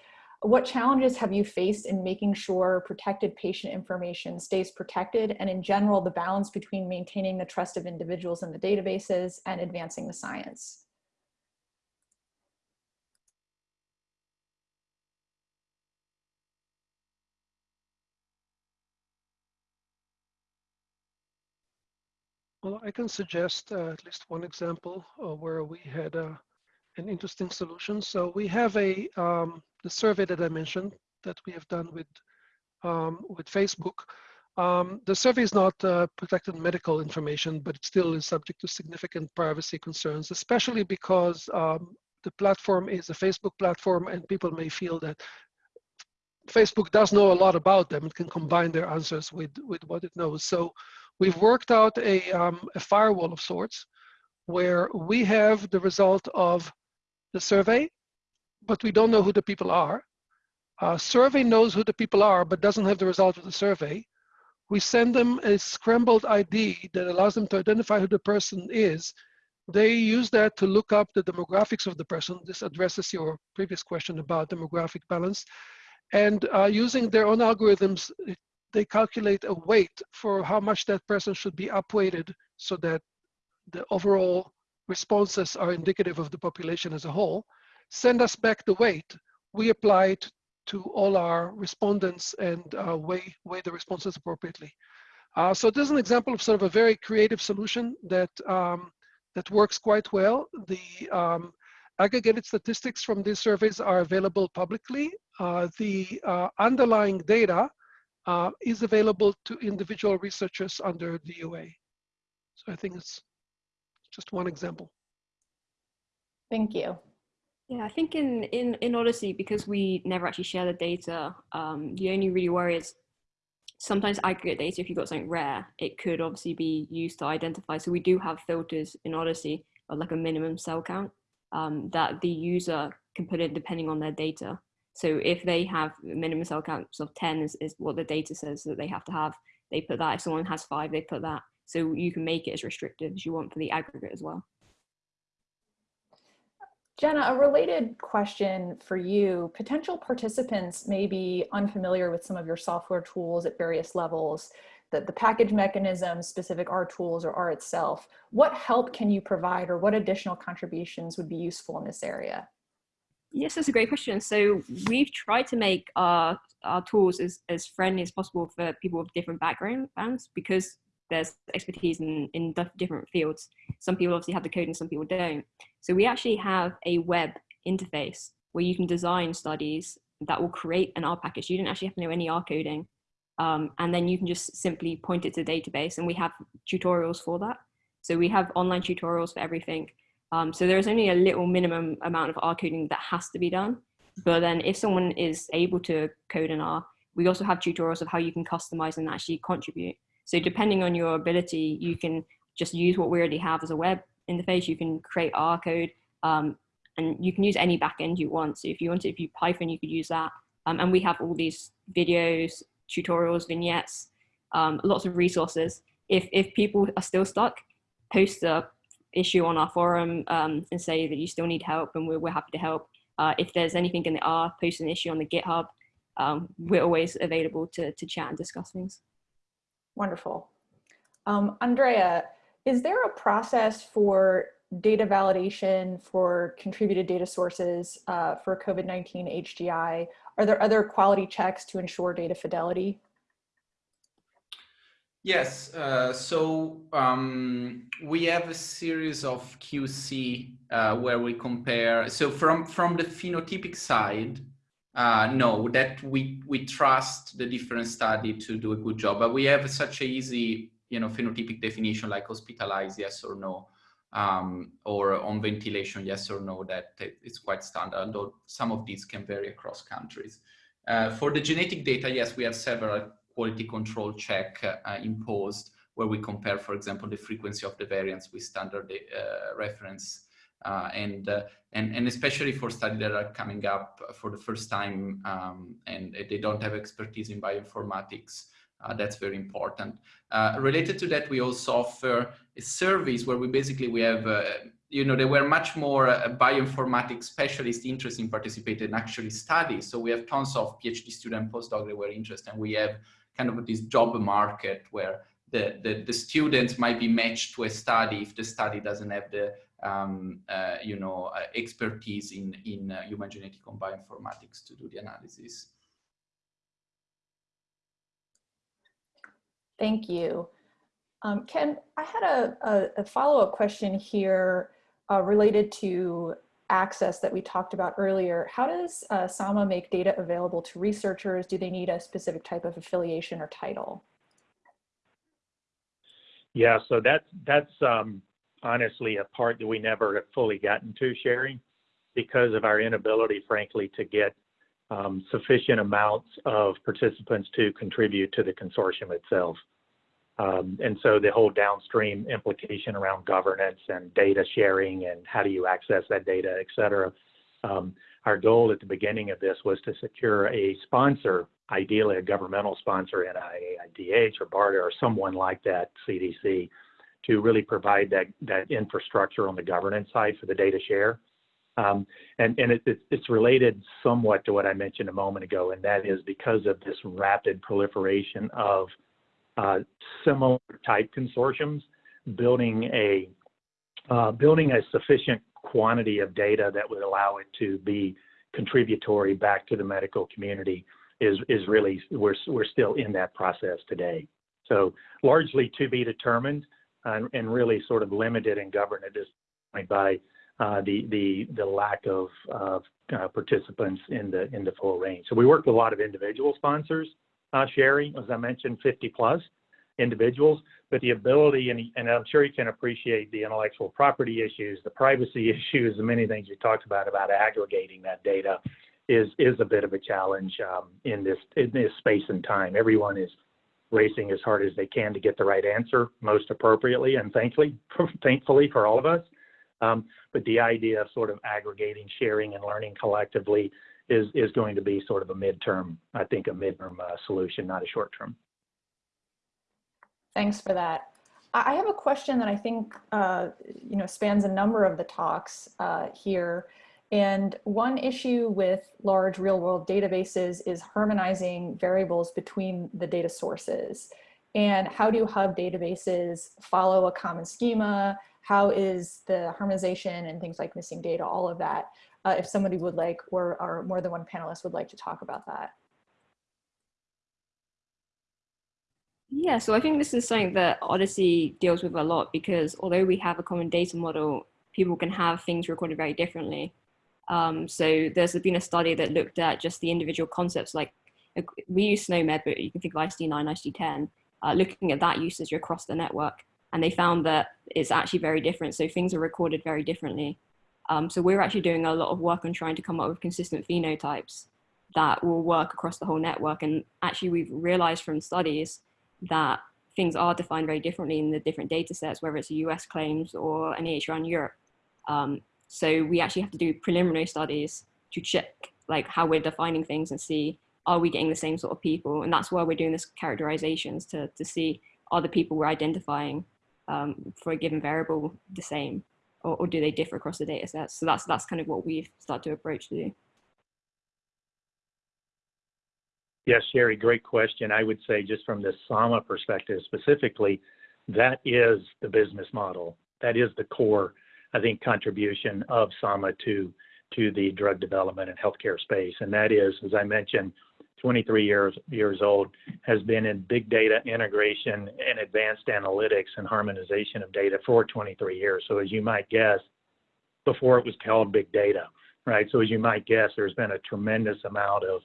what challenges have you faced in making sure protected patient information stays protected and in general, the balance between maintaining the trust of individuals in the databases and advancing the science? Well, I can suggest uh, at least one example uh, where we had uh, an interesting solution. So we have a um, the survey that I mentioned that we have done with um, with Facebook. Um, the survey is not uh, protected medical information, but it still is subject to significant privacy concerns, especially because um, the platform is a Facebook platform and people may feel that Facebook does know a lot about them. It can combine their answers with, with what it knows. So we've worked out a, um, a firewall of sorts where we have the result of the survey, but we don't know who the people are. Uh, survey knows who the people are, but doesn't have the result of the survey. We send them a scrambled ID that allows them to identify who the person is. They use that to look up the demographics of the person. This addresses your previous question about demographic balance. And uh, using their own algorithms, they calculate a weight for how much that person should be upweighted so that the overall responses are indicative of the population as a whole. Send us back the weight. We apply it to all our respondents and uh, weigh, weigh the responses appropriately. Uh, so this is an example of sort of a very creative solution that, um, that works quite well. The um, aggregated statistics from these surveys are available publicly. Uh, the uh, underlying data uh, is available to individual researchers under DUA. So I think it's just one example. Thank you. Yeah, I think in, in, in OHDSI, because we never actually share the data, um, the only really worry is sometimes aggregate data, if you've got something rare, it could obviously be used to identify. So we do have filters in OHDSI of like a minimum cell count um, that the user can put in depending on their data. So if they have minimum cell counts of 10 is, is what the data says that they have to have, they put that. If someone has five, they put that. So you can make it as restrictive as you want for the aggregate as well. Jenna, a related question for you. Potential participants may be unfamiliar with some of your software tools at various levels, the, the package mechanism, specific R tools, or R itself. What help can you provide or what additional contributions would be useful in this area? Yes, that's a great question. So we've tried to make our, our tools as, as friendly as possible for people with different backgrounds because there's expertise in, in different fields. Some people obviously have the code and some people don't. So we actually have a web interface where you can design studies that will create an R package. You don't actually have to know any R coding. Um, and then you can just simply point it to database and we have tutorials for that. So we have online tutorials for everything. Um, so there's only a little minimum amount of R coding that has to be done. But then if someone is able to code in R, we also have tutorials of how you can customize and actually contribute. So depending on your ability, you can just use what we already have as a web interface. You can create R code um, and you can use any backend you want. So if you want to, if you Python, you could use that. Um, and we have all these videos, tutorials, vignettes, um, lots of resources. If, if people are still stuck, post a issue on our forum um, and say that you still need help and we're, we're happy to help. Uh, if there's anything in the R, post an issue on the GitHub. Um, we're always available to, to chat and discuss things. Wonderful. Um, Andrea, is there a process for data validation for contributed data sources uh, for COVID-19 HGI? Are there other quality checks to ensure data fidelity? Yes, uh, so um, we have a series of QC uh, where we compare. So from, from the phenotypic side, uh, no, that we, we trust the different study to do a good job, but we have such a easy, you know, phenotypic definition like hospitalized, yes or no, um, or on ventilation, yes or no, that it's quite standard, although some of these can vary across countries. Uh, for the genetic data, yes, we have several quality control check uh, imposed where we compare, for example, the frequency of the variants with standard uh, reference and, uh, and, and especially for studies that are coming up for the first time um, and they don't have expertise in bioinformatics, uh, that's very important. Uh, related to that, we also offer a service where we basically, we have, uh, you know, there were much more uh, bioinformatics specialists interested in participating in actually studies. So we have tons of PhD student postdoc that were interested and we have kind of this job market where the, the, the students might be matched to a study if the study doesn't have the um, uh, you know, uh, expertise in, in uh, human genetic and bioinformatics to do the analysis. Thank you. Um, Ken, I had a, a, a follow-up question here uh, related to access that we talked about earlier. How does uh, Saama make data available to researchers? Do they need a specific type of affiliation or title? Yeah, so that's that's um, honestly a part that we never have fully gotten to, Sherry, because of our inability, frankly, to get um, sufficient amounts of participants to contribute to the consortium itself. Um, and so the whole downstream implication around governance and data sharing and how do you access that data, et cetera. Um, our goal at the beginning of this was to secure a sponsor, ideally a governmental sponsor, NIAIDH or BARDA or someone like that, CDC, to really provide that, that infrastructure on the governance side for the data share. Um, and and it, it, it's related somewhat to what I mentioned a moment ago, and that is because of this rapid proliferation of uh, similar type consortiums, building a uh, building a sufficient quantity of data that would allow it to be contributory back to the medical community is is really we're we're still in that process today. So largely to be determined and, and really sort of limited and governed at this point by uh, the the the lack of, of uh, participants in the in the full range. So we work with a lot of individual sponsors, uh, Sherry, as I mentioned, 50 plus, individuals, but the ability, and, and I'm sure you can appreciate the intellectual property issues, the privacy issues, the many things you talked about, about aggregating that data is, is a bit of a challenge um, in, this, in this space and time. Everyone is racing as hard as they can to get the right answer most appropriately and thankfully, thankfully for all of us. Um, but the idea of sort of aggregating, sharing, and learning collectively is, is going to be sort of a midterm, I think, a midterm uh, solution, not a short term. Thanks for that. I have a question that I think uh, you know spans a number of the talks uh, here. And one issue with large real world databases is harmonizing variables between the data sources. And how do hub databases follow a common schema? How is the harmonization and things like missing data, all of that? Uh, if somebody would like, or, or more than one panelist would like to talk about that. Yeah, so I think this is something that OHDSI deals with a lot because although we have a common data model, people can have things recorded very differently. Um, so there's been a study that looked at just the individual concepts, like we use SNOMED, but you can think of ICD-9, ICD-10, uh, looking at that usage across the network. And they found that it's actually very different. So things are recorded very differently. Um, so we're actually doing a lot of work on trying to come up with consistent phenotypes that will work across the whole network. And actually we've realized from studies that things are defined very differently in the different data sets, whether it's US claims or an EHR in Europe. Um, so we actually have to do preliminary studies to check like how we're defining things and see, are we getting the same sort of people? And that's why we're doing this characterizations to, to see, are the people we're identifying um, for a given variable the same? Or, or do they differ across the data sets? So that's, that's kind of what we've started to approach to do. Yes, Sherry, great question. I would say just from the Saama perspective specifically, that is the business model. That is the core, I think, contribution of Saama to, to the drug development and healthcare space. And that is, as I mentioned, 23 years, years old, has been in big data integration and advanced analytics and harmonization of data for 23 years. So as you might guess, before it was called big data, right? So as you might guess, there's been a tremendous amount of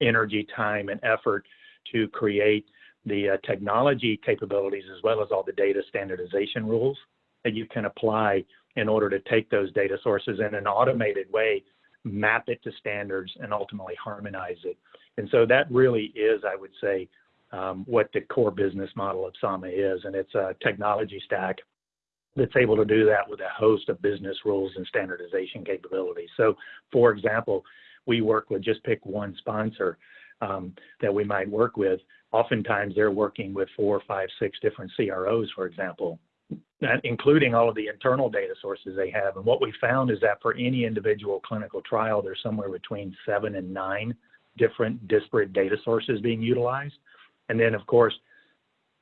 energy, time, and effort to create the uh, technology capabilities as well as all the data standardization rules that you can apply in order to take those data sources in an automated way, map it to standards, and ultimately harmonize it. And so that really is, I would say, um, what the core business model of Saama is. And it's a technology stack that's able to do that with a host of business rules and standardization capabilities. So, for example, we work with just pick one sponsor um, that we might work with. Oftentimes they're working with four, five, six different CROs, for example, including all of the internal data sources they have. And what we found is that for any individual clinical trial, there's somewhere between seven and nine different disparate data sources being utilized. And then, of course,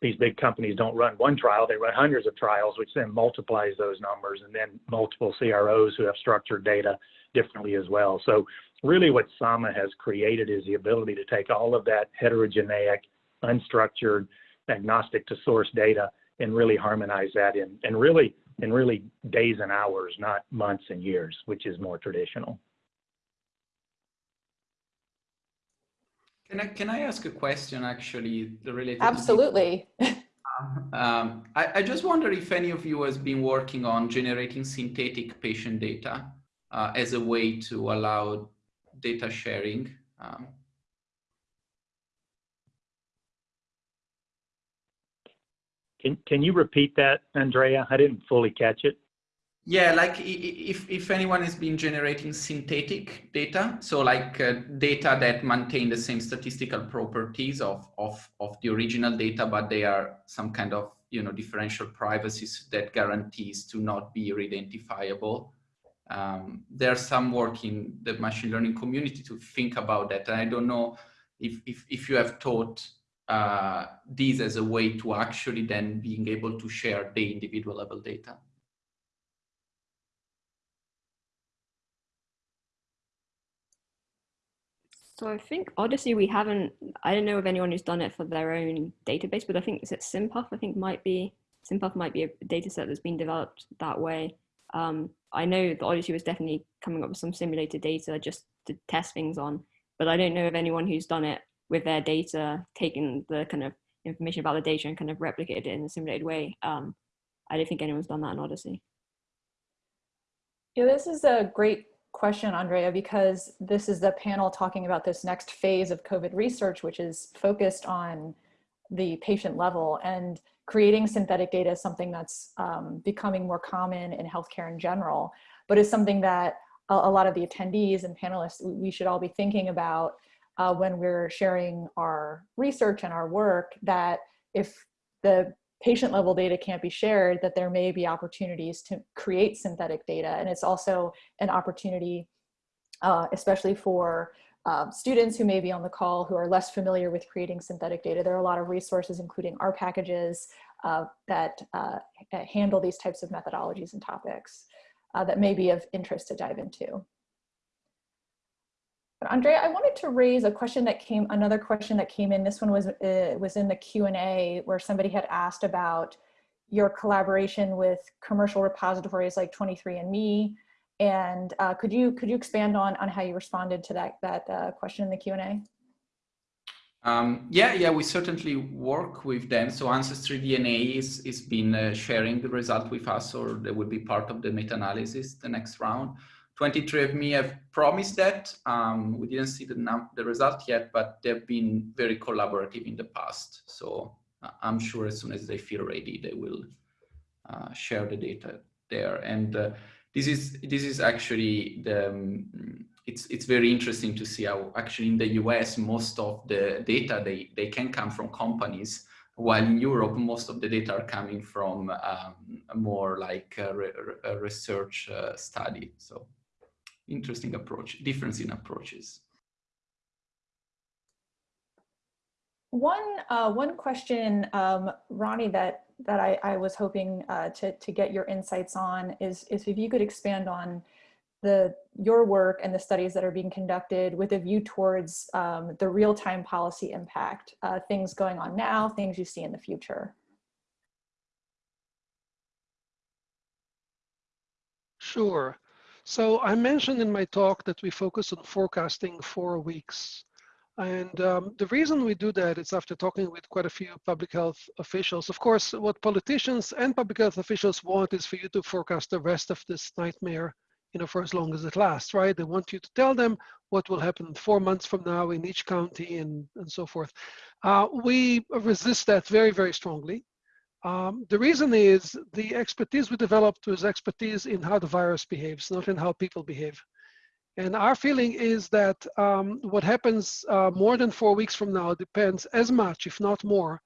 these big companies don't run one trial, they run hundreds of trials, which then multiplies those numbers, and then multiple CROs who have structured data differently as well. So really what Saama has created is the ability to take all of that heterogeneous, unstructured, agnostic to source data and really harmonize that in, and really in really days and hours, not months and years, which is more traditional. Can I, can I ask a question actually the related Absolutely. um, I, I, just wonder if any of you has been working on generating synthetic patient data uh, as a way to allow data sharing. Um, can, can you repeat that, Andrea? I didn't fully catch it. Yeah, like if, if anyone has been generating synthetic data, so like uh, data that maintain the same statistical properties of, of, of the original data, but they are some kind of, you know, differential privacies that guarantees to not be re-identifiable um, there's some work in the machine learning community to think about that. And I don't know if, if, if you have taught uh, these as a way to actually then being able to share the individual level data. So I think OHDSI, we haven't, I don't know of anyone who's done it for their own database, but I think, is it SynPUF? I think might be, SynPUF might be a data set that's been developed that way. Um, I know the OHDSI was definitely coming up with some simulated data just to test things on, but I don't know of anyone who's done it with their data, taking the kind of information about the data and kind of replicated it in a simulated way. Um, I don't think anyone's done that in OHDSI. Yeah, this is a great question, Andrea, because this is the panel talking about this next phase of COVID research, which is focused on the patient level and creating synthetic data is something that's um, becoming more common in healthcare in general, but is something that a, a, lot of the attendees and panelists, we should all be thinking about uh, when we're sharing our research and our work that if the patient level data can't be shared, that there may be opportunities to create synthetic data. And it's also an opportunity, uh, especially for uh, students who may be on the call who are less familiar with creating synthetic data. There are a lot of resources, including our packages uh, that uh, handle these types of methodologies and topics uh, that may be of interest to dive into. But Andrea, I wanted to raise a question that came, another question that came in. This one was, uh, was in the Q&A where somebody had asked about your collaboration with commercial repositories like 23andMe. And uh, could you could you expand on, on how you responded to that, that uh, question in the Q&A? Um, yeah, yeah, we certainly work with them. So Ancestry DNA is, is been uh, sharing the result with us or they will be part of the meta-analysis the next round. 23andMe have promised that. Um, we didn't see the, the result yet, but they've been very collaborative in the past. So I'm sure as soon as they feel ready, they will uh, share the data there. And uh, this is this is actually the um, it's it's very interesting to see how actually in the US most of the data they they can come from companies while in Europe, most of the data are coming from um, more like a, re a research uh, study. So interesting approach, difference in approaches. One, uh, one question, um, Roni, that, that I, I was hoping uh, to, to get your insights on is, is if you could expand on the, your work and the studies that are being conducted with a view towards um, the real-time policy impact, uh, things going on now, things you see in the future. Sure. So I mentioned in my talk that we focus on forecasting for weeks. And um, the reason we do that is after talking with quite a few public health officials. Of course, what politicians and public health officials want is for you to forecast the rest of this nightmare, you know, for as long as it lasts, right? They want you to tell them what will happen four months from now in each county and, and so forth. Uh, we resist that very, very strongly. Um, the reason is the expertise we developed was expertise in how the virus behaves, not in how people behave. And our feeling is that um, what happens uh, more than four weeks from now depends as much, if not more,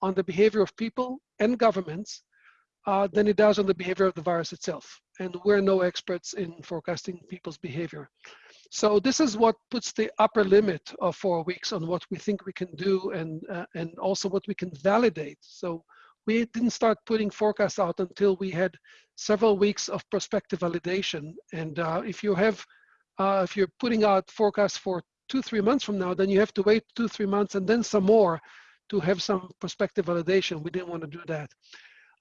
on the behavior of people and governments uh, than it does on the behavior of the virus itself. And we're no experts in forecasting people's behavior. So this is what puts the upper limit of four weeks on what we think we can do and, uh, and also what we can validate. So we didn't start putting forecasts out until we had several weeks of prospective validation. And uh, if you have, uh, if you're putting out forecasts for two, three months from now, then you have to wait two, three months and then some more to have some prospective validation. We didn't want to do that.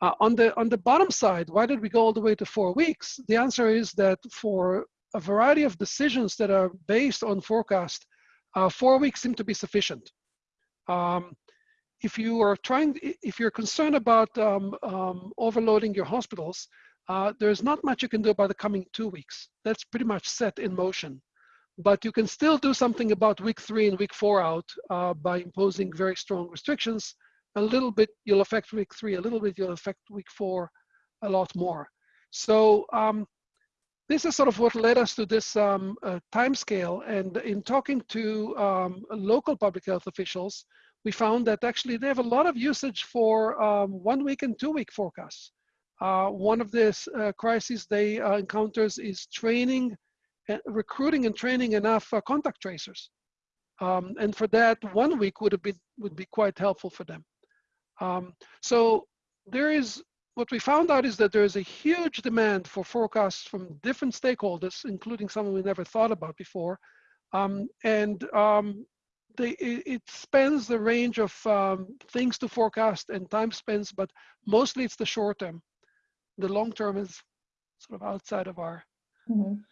Uh, on the on the bottom side, why did we go all the way to four weeks? The answer is that for a variety of decisions that are based on forecast, uh, four weeks seem to be sufficient. Um, if you are trying, if you're concerned about um, um, overloading your hospitals, uh, there's not much you can do about the coming two weeks. That's pretty much set in motion. But you can still do something about week three and week four out uh, by imposing very strong restrictions. A little bit you'll affect week three, a little bit you'll affect week four a lot more. So um, this is sort of what led us to this um, uh, time scale. And in talking to um, local public health officials, we found that actually they have a lot of usage for um, one week and two week forecasts. Uh, one of the uh, crises they uh, encounters is training, uh, recruiting and training enough uh, contact tracers. Um, and for that, one week would have been would be quite helpful for them. Um, so there is what we found out is that there is a huge demand for forecasts from different stakeholders, including some we never thought about before. Um, and um, they, it, spans the range of um, things to forecast and time spans, but mostly it's the short term. The long term is sort of outside of our. Mm -hmm.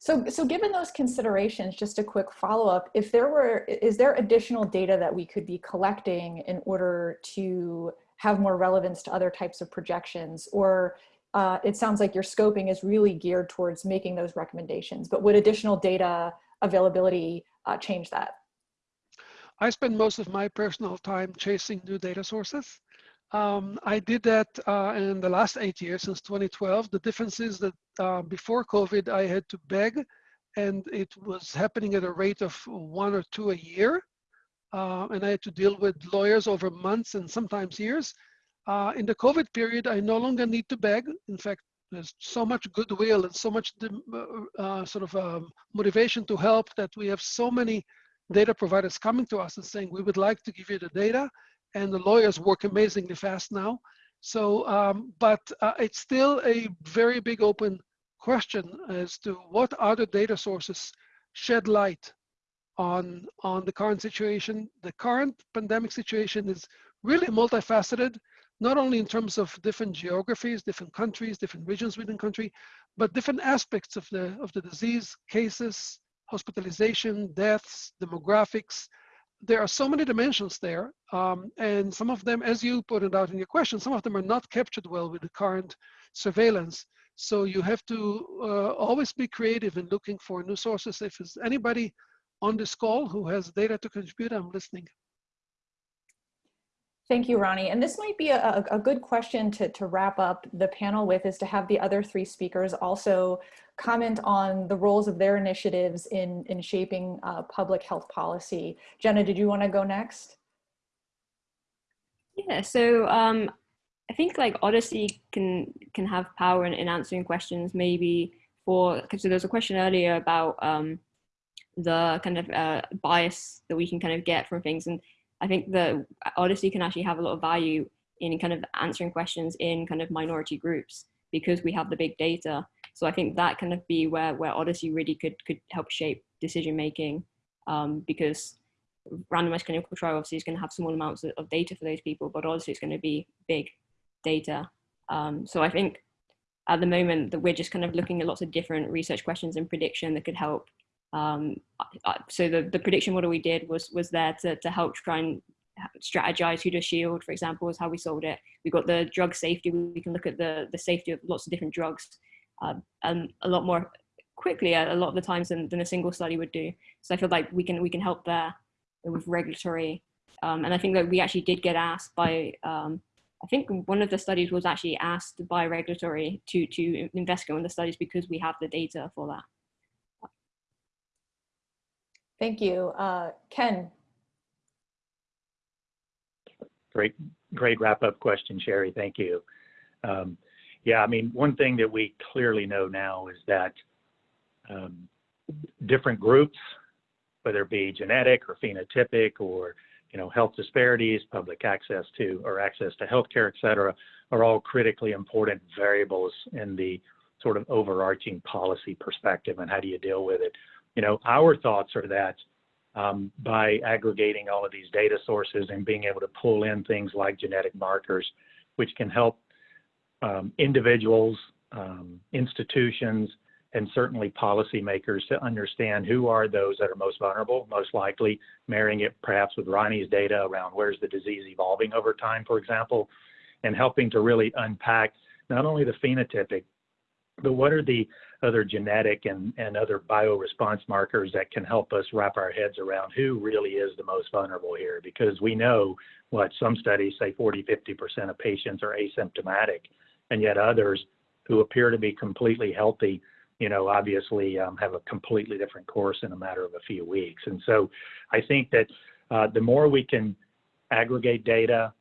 So, so given those considerations, just a quick follow-up, if there were, is there additional data that we could be collecting in order to have more relevance to other types of projections? Or uh, it sounds like your scoping is really geared towards making those recommendations, but would additional data availability uh, change that? I spend most of my personal time chasing new data sources. Um, I did that uh, in the last eight years since 2012. The difference is that uh, before COVID, I had to beg and it was happening at a rate of one or two a year. Uh, and I had to deal with lawyers over months and sometimes years. Uh, in the COVID period, I no longer need to beg. In fact, there's so much goodwill and so much uh, uh, sort of um, motivation to help that we have so many data providers coming to us and saying, we would like to give you the data and the lawyers work amazingly fast now. So, um, but uh, it's still a very big open question as to what other data sources shed light on, on the current situation. The current pandemic situation is really multifaceted, not only in terms of different geographies, different countries, different regions within country, but different aspects of the, of the disease, cases, hospitalization, deaths, demographics, there are so many dimensions there, um, and some of them, as you pointed out in your question, some of them are not captured well with the current surveillance. So you have to uh, always be creative in looking for new sources. If there's anybody on this call who has data to contribute, I'm listening. Thank you, Roni. And this might be a, a good question to, to wrap up the panel with is to have the other three speakers also comment on the roles of their initiatives in, in shaping uh, public health policy. Jenna, did you want to go next? Yeah, so um, I think like OHDSI can can have power in, in answering questions maybe for, because so there was a question earlier about um, the kind of uh, bias that we can kind of get from things. And I think the OHDSI can actually have a lot of value in kind of answering questions in kind of minority groups because we have the big data. So I think that kind of be where, where OHDSI really could, could help shape decision making um, because randomized clinical trial obviously is going to have small amounts of, data for those people, but also it's going to be big data. Um, so I think at the moment that we're just kind of looking at lots of different research questions and prediction that could help um, so the, the prediction model we did was was there to, to help try and strategize who to shield, for example, is how we solved it. We got the drug safety. We can look at the, the safety of lots of different drugs uh, and a lot more quickly a lot of the times than, than a single study would do. So I feel like we can we can help there with regulatory. Um, and I think that we actually did get asked by, um, I think one of the studies was actually asked by regulatory to, to investigate on the studies because we have the data for that. Thank you. Uh, Ken. Great, great wrap up question, Sherry. Thank you. Um, yeah, I mean, one thing that we clearly know now is that um, different groups, whether it be genetic or phenotypic or you know health disparities, public access to or access to healthcare, et cetera, are all critically important variables in the sort of overarching policy perspective and how do you deal with it you know, our thoughts are that um, by aggregating all of these data sources and being able to pull in things like genetic markers, which can help um, individuals, um, institutions, and certainly policymakers to understand who are those that are most vulnerable, most likely marrying it perhaps with Roni's data around where's the disease evolving over time, for example, and helping to really unpack not only the phenotypic, but what are the other genetic and, and other bioresponse markers that can help us wrap our heads around who really is the most vulnerable here. Because we know what some studies say 40 50% of patients are asymptomatic and yet others who appear to be completely healthy you know obviously um, have a completely different course in a matter of a few weeks. And so i think that uh, the more we can aggregate data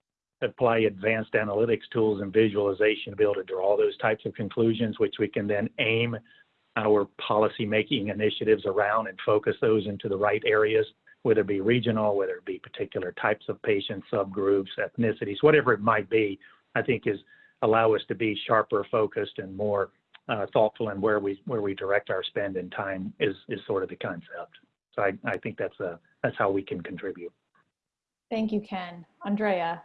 apply advanced analytics tools and visualization to be able to draw those types of conclusions, which we can then aim our policy making initiatives around and focus those into the right areas, whether it be regional, whether it be particular types of patients, subgroups, ethnicities, whatever it might be, I think is allow us to be sharper focused and more uh, thoughtful in where we where we direct our spend and time is is sort of the concept. So I, I think that's a that's how we can contribute. Thank you, Ken. Andrea.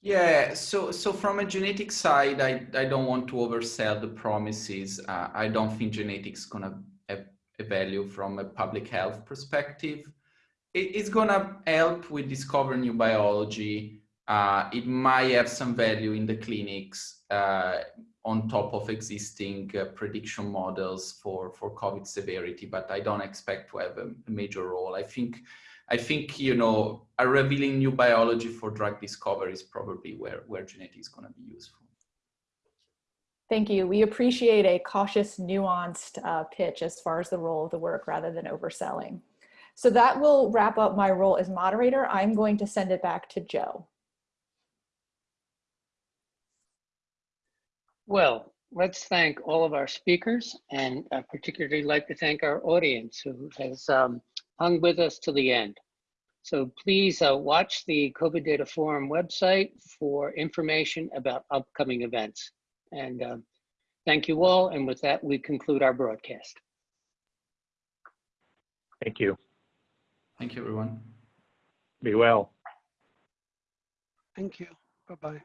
Yeah, so so from a genetic side, I, I don't want to oversell the promises. Uh, I don't think genetics gonna have a value from a public health perspective. It, it's gonna help with discover new biology. Uh, it might have some value in the clinics uh, on top of existing uh, prediction models for, for COVID severity, but I don't expect to have a, a major role. I think I think, you know, a revealing new biology for drug discovery is probably where, where genetics is going to be useful. Thank you. We appreciate a cautious, nuanced uh, pitch as far as the role of the work rather than overselling. So that will wrap up my role as moderator. I'm going to send it back to Joe. Well, let's thank all of our speakers and I particularly like to thank our audience who has um, hung with us to the end. So please uh, watch the COVID Data Forum website for information about upcoming events. And uh, thank you all. And with that, we conclude our broadcast. Thank you. Thank you, everyone. Be well. Thank you. Bye-bye.